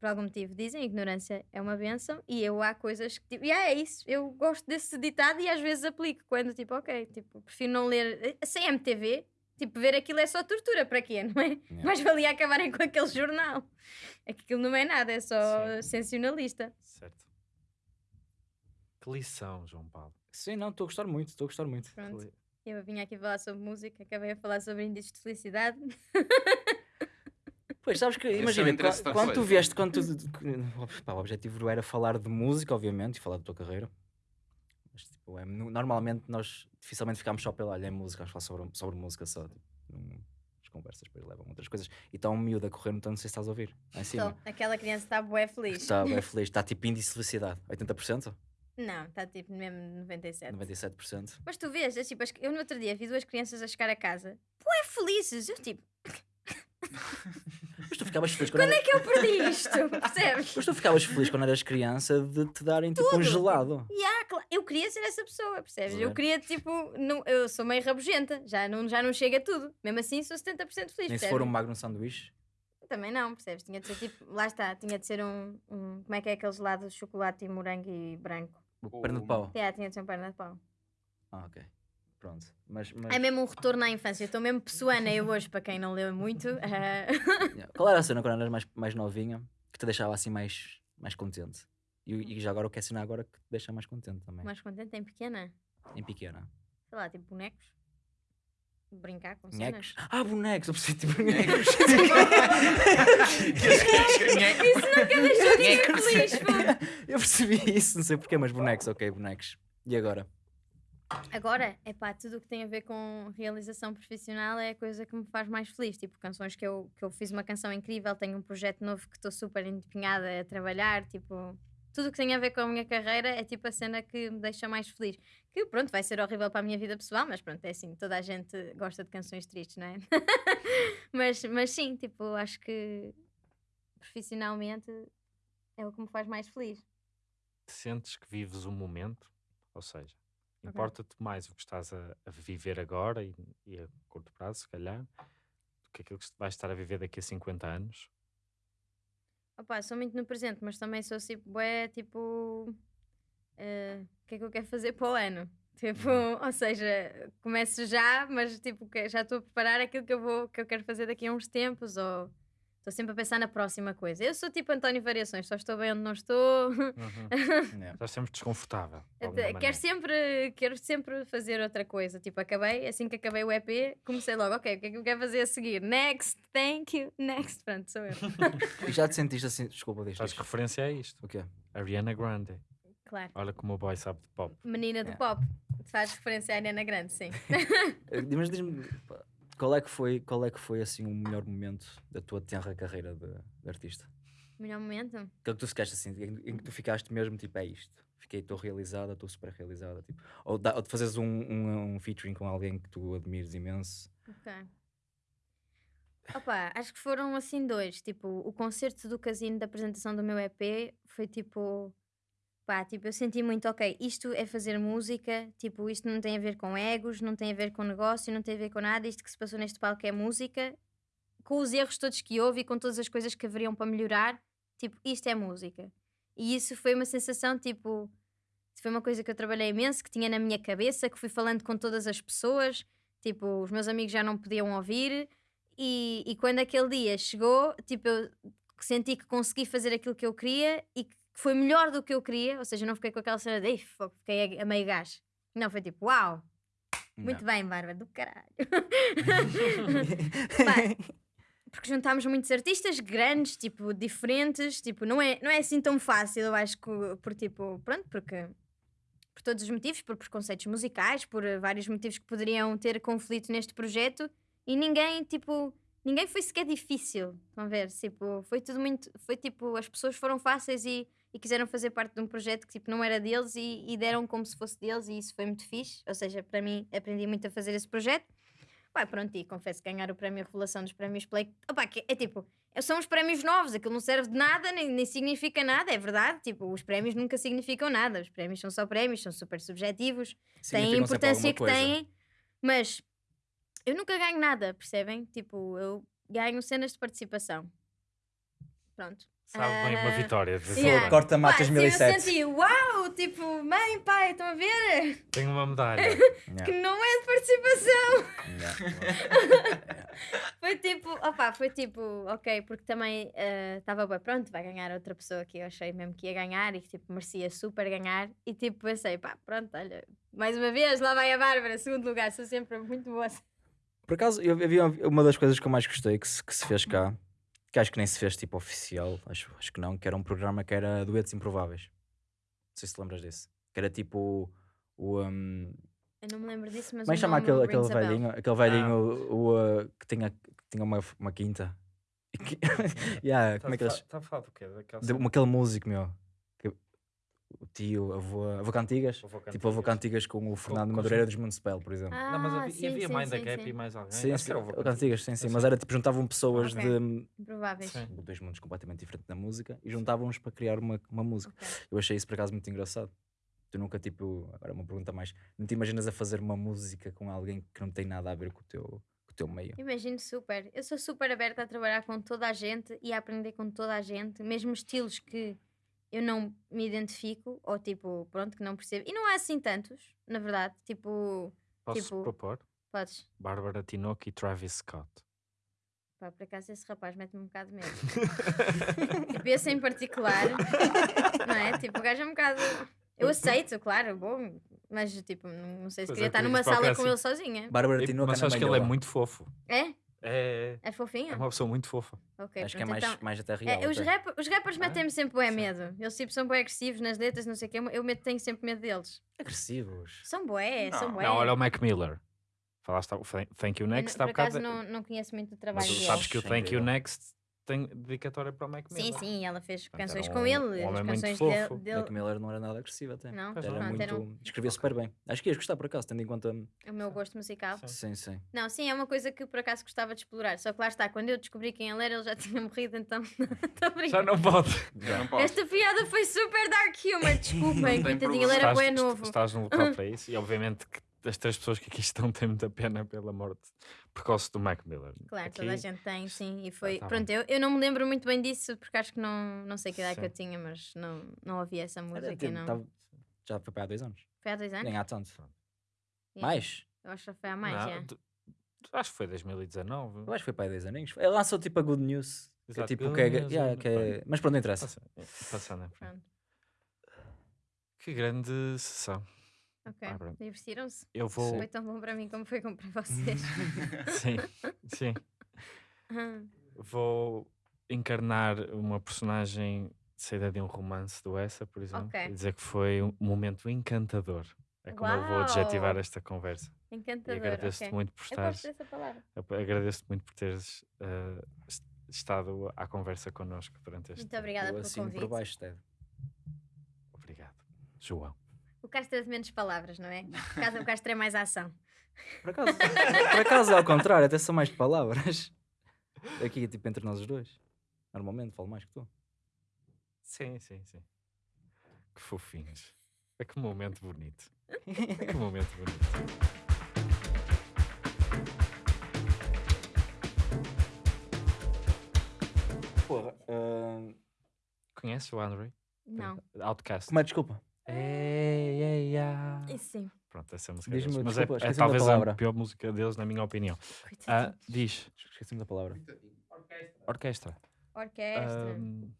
por algum motivo dizem, ignorância é uma benção e eu há coisas que tipo, yeah, é isso, eu gosto desse ditado e às vezes aplico quando tipo, ok, tipo, prefiro não ler eh, sem MTV, tipo, ver aquilo é só tortura para quê, não é? Yeah. Mas valia acabarem com aquele jornal. É que aquilo não é nada, é só Sim. sensacionalista. Certo. Que lição, João Paulo. Sim, não, estou a gostar muito, estou a gostar muito. Pronto. Eu vim aqui falar sobre música, acabei a falar sobre índices de felicidade. Pois, sabes que, é imagina, da quando tu vieste, quando tu, pá, o objetivo era falar de música, obviamente, e falar da tua carreira. Mas, tipo, é, no- normalmente nós dificilmente ficamos só pela olha, é música, vamos falar sobre, sobre música só. Tipo, as conversas depois levam a outras coisas. E está um miúdo a correr, então não sei se estás a ouvir. Lá em cima. Só, aquela criança está bué feliz. Está bem feliz, está tipo índice de felicidade, 80%? Não, está tipo mesmo 97. 97%. Mas tu vês, é tipo, eu no outro dia vi duas crianças a chegar a casa, ué, felizes. Eu tipo, Mas tu ficavas feliz quando, quando é que eu perdi isto? Percebes? Mas tu ficavas feliz quando eras criança de te darem tipo um gelado. Yeah, cla- eu queria ser essa pessoa, percebes? Eu ver? queria, tipo, não, eu sou meio rabugenta, já não, já não chega a tudo. Mesmo assim, sou 70% feliz. Nem se percebes? for um Magnum sanduíche. Também não, percebes? Tinha de ser tipo, lá está, tinha de ser um, um como é que é aqueles lados de chocolate e morango e branco? O perna de pau. Yeah, tinha de ser um perna de pau. Ah, ok. Pronto. Mas, mas... É mesmo um retorno à infância. Eu estou mesmo pessoana eu hoje, para quem não leu muito. Yeah. Qual era a cena quando eras mais, mais novinha que te deixava assim mais, mais contente? E, e já agora o que é a cena agora que te deixa mais contente também? mais contente em pequena. Em pequena. Sei lá, tipo bonecos. Brincar com cenas. Bonecos? Ah, bonecos! Eu preciso tipo Bonecos. Isso nunca deixou de ser feliz, pô. Eu percebi isso, não sei porquê, mas bonecos, ok, bonecos. E agora? Agora, é pá, tudo o que tem a ver com realização profissional é a coisa que me faz mais feliz. Tipo, canções que eu, que eu fiz uma canção incrível, tenho um projeto novo que estou super empenhada a trabalhar. Tipo, tudo o que tem a ver com a minha carreira é tipo a cena que me deixa mais feliz. Que pronto, vai ser horrível para a minha vida pessoal, mas pronto, é assim, toda a gente gosta de canções tristes, não é? mas, mas sim, tipo, acho que profissionalmente é o que me faz mais feliz. Sentes que vives o momento, ou seja, importa-te mais o que estás a, a viver agora e, e a curto prazo, se calhar, do que aquilo que vais estar a viver daqui a 50 anos. Opa, sou muito no presente, mas também sou tipo, é tipo. O que é que eu quero fazer para o ano? Tipo, ou seja, começo já, mas tipo, que- já estou a preparar aquilo que eu, vou, que eu quero fazer daqui a uns tempos, ou estou sempre a pensar na próxima coisa. Eu sou tipo António Variações, só estou bem onde não estou. Yeah. Estás sempre desconfortável. de quero, sempre, quero sempre fazer outra coisa. Tipo, acabei, assim que acabei o EP, comecei logo, ok, o que é que eu quero fazer a seguir? Next, thank you, next. Pronto, sou eu. E já te sentiste assim, desculpa, diz, Faz referência a isto. O quê? Ariana Grande. Claro. Olha como o boy sabe de pop. Menina do É. pop. Faz referência à Ariana Grande, sim. Mas diz-me, qual é, que foi, qual é que foi assim o melhor momento da tua tenra carreira de, de artista? Melhor momento? Aquele que tu ficaste assim, em, que tu ficaste mesmo tipo, é isto. Fiquei, estou realizada, estou super realizada. Tipo, ou, dá- ou de fazeres um, um, um featuring com alguém que tu admires imenso. Ok. Opa, acho que foram assim dois. Tipo, o concerto do casino da apresentação do meu EP foi tipo. Pá, tipo, eu senti muito, ok, isto é fazer música, tipo, isto não tem a ver com egos, não tem a ver com negócio, não tem a ver com nada, isto que se passou neste palco é música, com os erros todos que houve e com todas as coisas que haveriam para melhorar, tipo, isto é música. E isso foi uma sensação, tipo, foi uma coisa que eu trabalhei imenso, que tinha na minha cabeça, que fui falando com todas as pessoas, tipo, os meus amigos já não podiam ouvir, e, e quando aquele dia chegou, tipo, eu senti que consegui fazer aquilo que eu queria e que foi melhor do que eu queria, ou seja, não fiquei com aquela cena de "Ei, fogo, fiquei a, a meio gás. Não, foi tipo, uau, muito bem, Bárbara, do caralho. Pá, porque juntámos muitos artistas grandes, tipo, diferentes, tipo, não é, não é assim tão fácil, eu acho que, por tipo, pronto, porque por todos os motivos, por preconceitos musicais, por eh, vários motivos que poderiam ter conflito neste projeto e ninguém, tipo, ninguém foi sequer difícil, estão a ver? Tipo, foi tudo muito, foi tipo, as pessoas foram fáceis e, e quiseram fazer parte de um projeto que, tipo, não era deles e, e deram como se fosse deles e isso foi muito fixe, ou seja, para mim, aprendi muito a fazer esse projeto. Pá, pronto, e confesso que ganhar o prémio Revelação dos prémios Play, opá, que é tipo, são os prémios novos, aquilo não serve de nada, nem, nem significa nada, é verdade. Tipo, os prémios nunca significam nada, os prémios são só prémios, são super subjetivos, têm a importância que têm, mas eu nunca ganho nada, percebem? Tipo, eu ganho cenas de participação. Pronto. Sabe bem uma vitória. de yeah. Corta matas assim, 2007. Eu senti, uau, tipo, mãe, pai, estão a ver? Tenho uma medalha. Que não é de participação. Foi tipo, opá, foi tipo, ok, porque também estava bem, pronto, vai ganhar outra pessoa que eu achei mesmo que ia ganhar e que tipo, merecia super ganhar. E tipo, pensei, pá, pronto, olha, mais uma vez, lá vai a Bárbara, segundo lugar, sou sempre muito boa. Por acaso, eu havia uma das coisas que eu mais gostei que se, que se fez cá, que acho que nem se fez tipo oficial, acho, acho que não, que era um programa que era Duetos Improváveis. Não sei se te lembras disso. Que era tipo o. um, Eu não me lembro disso, mas como é o que chama nome aquele, aquele velhinho? Aquele velhinho o, uh, que, tinha, que tinha uma, uma quinta. E que- yeah, como é que eles. Está a falar do quê? Daquela de-? Aquele músico, meu. O tio, avô, avô Cantigas. Tipo, avô Cantigas com o Fernando com Madureira dos Municipal, por exemplo. Ah, Não, mas havia, sim, havia sim, mais da sim, Gap sim. e mais alguém. Sim, sim, Avô Cantigas, sim, sim. Mas era tipo, juntavam pessoas Ok. de Improváveis. Sim. dois mundos completamente diferentes da música e juntavam-nos para criar uma, uma música. Ok. Eu achei isso por acaso muito engraçado. Tu nunca, tipo, agora uma pergunta mais, não te imaginas a fazer uma música com alguém que não tem nada a ver com o teu, com o teu meio? Imagino super. Eu sou super aberta a trabalhar com toda a gente e a aprender com toda a gente, mesmo estilos que eu não me identifico ou tipo, pronto, que não percebo. E não há assim tantos, na verdade. Tipo, Posso Tipo- propor? podes. Bárbara Tinoco e Travis Scott. Pá, por acaso esse rapaz mete-me um bocado de medo. tipo, esse em particular, não é? Tipo, o gajo é um bocado. Eu aceito, claro, bom, mas tipo, não sei se Pois queria é, estar numa dizes sala qualquer com ele assim. sozinha. Bárbara Tinoco Mas anda acho que ele é muito fofo. É? É, É fofinho? é uma pessoa muito fofa. Ok, Acho que é mais, então- mais até É, real. os, até. rap- os rappers Ah, metem-me sempre bué medo. Eles tipo, são bué agressivos nas letras, não sei o quê. Eu meto, tenho sempre medo deles. Agressivos. São bué, são Não. bué. Não, olha o Mac Miller. Falaste o Thank- You Eu Next há por acaso bocado. não, não conheço muito o Mas trabalho tu dele. sabes que o Thank You. Next tem dedicatória para o Mac Sim, Miller. sim, ela fez Portanto, canções era com um- ele, um as canções fofo. dele. Mac dele... Miller não era nada agressivo até. Não, Era não. muito. era um- Escrevia super bem. Acho que ias gostar por acaso, tendo em conta. o meu gosto musical. Sim. Sim, sim. Não, sim, é uma coisa que por acaso gostava de explorar. Só que lá está, quando eu descobri quem ele era, ele já tinha morrido, então. Já brincar. não pode. Já não posso. Esta piada foi super dark humor, desculpem, coitadinho, ele era est- novo. estás num local para isso e obviamente que as três pessoas que aqui estão têm muita pena pela morte precoce do Mac Miller. Claro, Aqui, toda a gente tem, sim. E foi. tá pronto, eu, eu não me lembro muito bem disso porque acho que não, não sei que idade que eu Sim. tinha, mas não, não ouvi essa música. tempo, não. tava- Já foi para há dois anos. Foi há dois anos? Nem há tanto. Yeah. Mais? Eu acho que foi há mais, Não, tu- acho que foi 2019. Eu acho que foi para aí 10 aninhos. Ele lançou tipo a Good News. Que é Exato, tipo, Good que é, News, yeah, é- que é- Mas pronto, não interessa. Passa- é, Passando. Pronto. Que grande sessão. Ok. Ah. Divertiram-se? Eu vou. Foi tão bom para mim como foi como para vocês. Sim, sim. Vou encarnar uma personagem de saída de um romance do Essa, por exemplo, Ok. e dizer que foi um momento encantador. É como eu vou adjetivar Uau! esta conversa. E Encantador. agradeço-te ok. muito por estares. Agradeço-te muito por teres est- estado à conversa connosco durante este Muito obrigada pelo assino convite. por baixo, Ted. Obrigado. João. O Castro é de menos palavras, não é? Por causa o Castro é mais ação. Por acaso, por acaso é ao contrário, até são mais de palavras. Aqui, tipo, entre nós os dois. Normalmente falo mais que tu. Sim, sim, sim. Que fofinhos. É que momento bonito. É que momento bonito. Porra. ah, Conheces o Andre? Não. Outcast. Como é, desculpa? Ei, ei, ah. Isso sim. Pronto, essa é a música Diz-me, deles. Mas desculpa, é, é talvez a pior música deles, na minha opinião. Ah, diz. Esqueci-me da palavra. Orquestra. Orquestra. Ahm,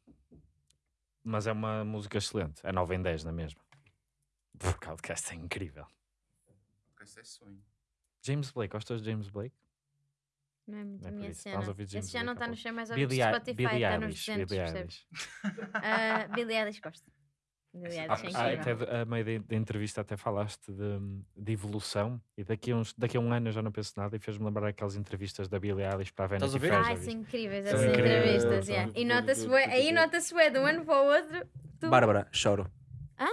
mas é uma música excelente. É 9 em 10 na mesma. Porque o Outcast é incrível. Esse é sonho. James Blake, gostas de James Blake? Não é muito não é minha isso. cena. Esse já não está no pouco. chão mais ouvido do Billie, Eil- Spotify, está nos Eilish. 200, Billie percebes? Eilish. Ah, Billie Eilish gosto. Ah, é Ah, de- a meio da entrevista até falaste de, de evolução e daqui a, uns, daqui a um ano eu já não penso nada e fez-me lembrar aquelas entrevistas da Billie Eilish para a Estás a Vanity? Fair. viste? são incríveis essas incríveis. entrevistas. Yeah. E nota-se aí nota-se bué de um ano para o outro. Tu... Bárbara, choro. Hã?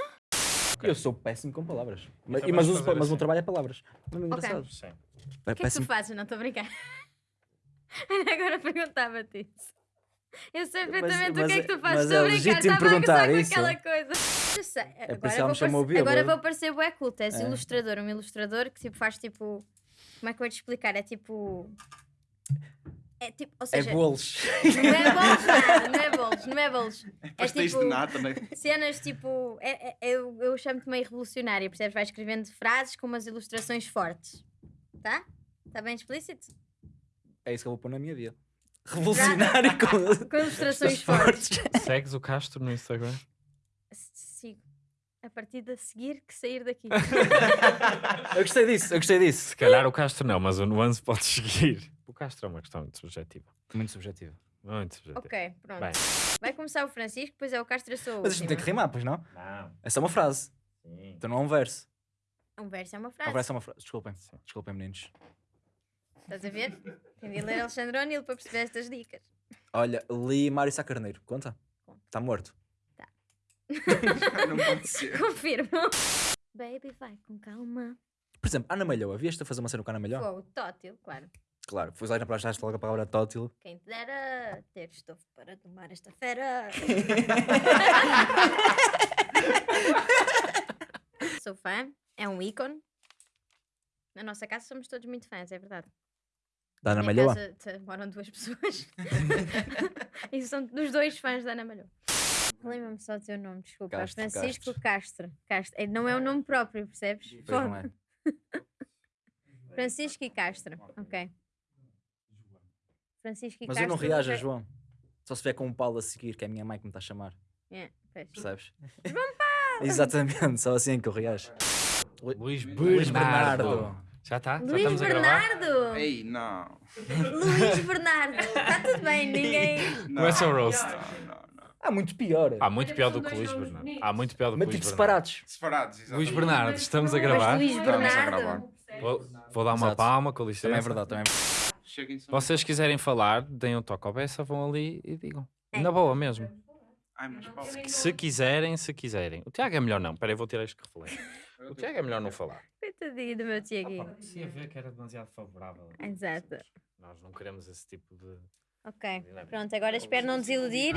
Eu sou péssimo com palavras. Mas, mas, uso, mas assim. meu trabalho é palavras. Não é engraçado. Sim. É O que é que tu fazes? Não estou a brincar. Agora perguntava-te isso. Eu sei Mas- perfeitamente o que é mas que é- tu fazes. mas Estou é a brincar. legítimo Estava a gozar perguntar isso. Isso Agora, vou me chamou parecer, agora vou parecer bué culto. És É. ilustrador. Um ilustrador que tipo, faz tipo... Como é que eu vou te explicar? É tipo... É tipo... Ou É seja... bolos. não é bolos nada. Não é bolos. Não é bolos. É Pastéis tipo... de nata, né? cenas tipo. é- é- eu eu chamo-te meio revolucionária, percebes? Vai escrevendo frases com umas ilustrações fortes. Tá? Está bem explícito? É isso que eu vou pôr na minha vida. Revolucionário com Com ilustrações fortes. Segues o Castro no Instagram? A partir de seguir que sair daqui. Eu gostei disso, eu gostei disso. Se calhar o Castro não, mas o Nuance pode seguir. O Castro é uma questão muito subjetiva. Muito subjetivo. Muito subjetiva. ok, pronto. Bem. Vai começar o Francisco, depois é o Castro, eu sou a Mas isto não tem que rimar, pois não? Não. É só uma frase. Sim. Então não é um verso. Um verso é uma Um frase. verso é uma frase. Desculpem. Desculpem, meninos. Estás a ver? Tem de ler Alexandre O'Neill para perceber estas dicas. Olha, li Mário Sá Carneiro. Conta? Conta. Está morto. Não pode ser. Confirmo. Baby, vai com calma. Por exemplo, Ana Malhoa, vieste a fazer uma cena com a Ana Malhoa? Fogo, tótil, claro. Claro, foi lá na praia, logo a palavra tótil. Quem te dera ter estofo para tomar esta fera. Sou fã, é um ícone. Na nossa casa somos todos muito fãs, é verdade. Da Ana Malhoa? casa moram duas pessoas. e são dos dois fãs da Ana Malhoa. Lembra-me só do teu nome, desculpa. Castro, Francisco Castro. Castro. É, Não é o nome próprio, percebes? Pois não é. Francisco e Castro. Ok. Francisco e Mas eu Castro. não reajo, nunca- João. Só se vier com um Paulo a seguir, que é a minha mãe que me está a chamar. É, pois. Percebes? João Paulo! Exatamente, só assim que eu reajo. Luís Bernardo. Bernardo. Já está? Já Luís gravar? Bernardo! Ei, não. Luís Bernardo! Está tudo bem, ninguém. não Começa o roast. Não, não, não. Há muito pior. Há muito pior do que Luís Bernardo. bonitos. Há muito pior do que Mas Luís tipo Bernardo. separados. Separados, exatamente. Luís Bernardo, estamos a gravar. Mas Luís Estamos a Bernardo. gravar. Vou, vou dar uma Exato. palma, com licença. Também é verdade, também é verdade. Cheguem só. Vocês quiserem falar, deem um toque ao Bessa, vão ali e digam. É. Na boa mesmo. Ai, mas Paulo. Se quiserem, se quiserem. O Tiago é melhor não. Espera aí, vou tirar este reflexo. O Tiago é melhor não falar. Coitadinho do meu Tiaguinho. Se a ver que era demasiado favorável. Exato. Nós não queremos esse tipo de. Ok. Pronto, agora espero não desiludir.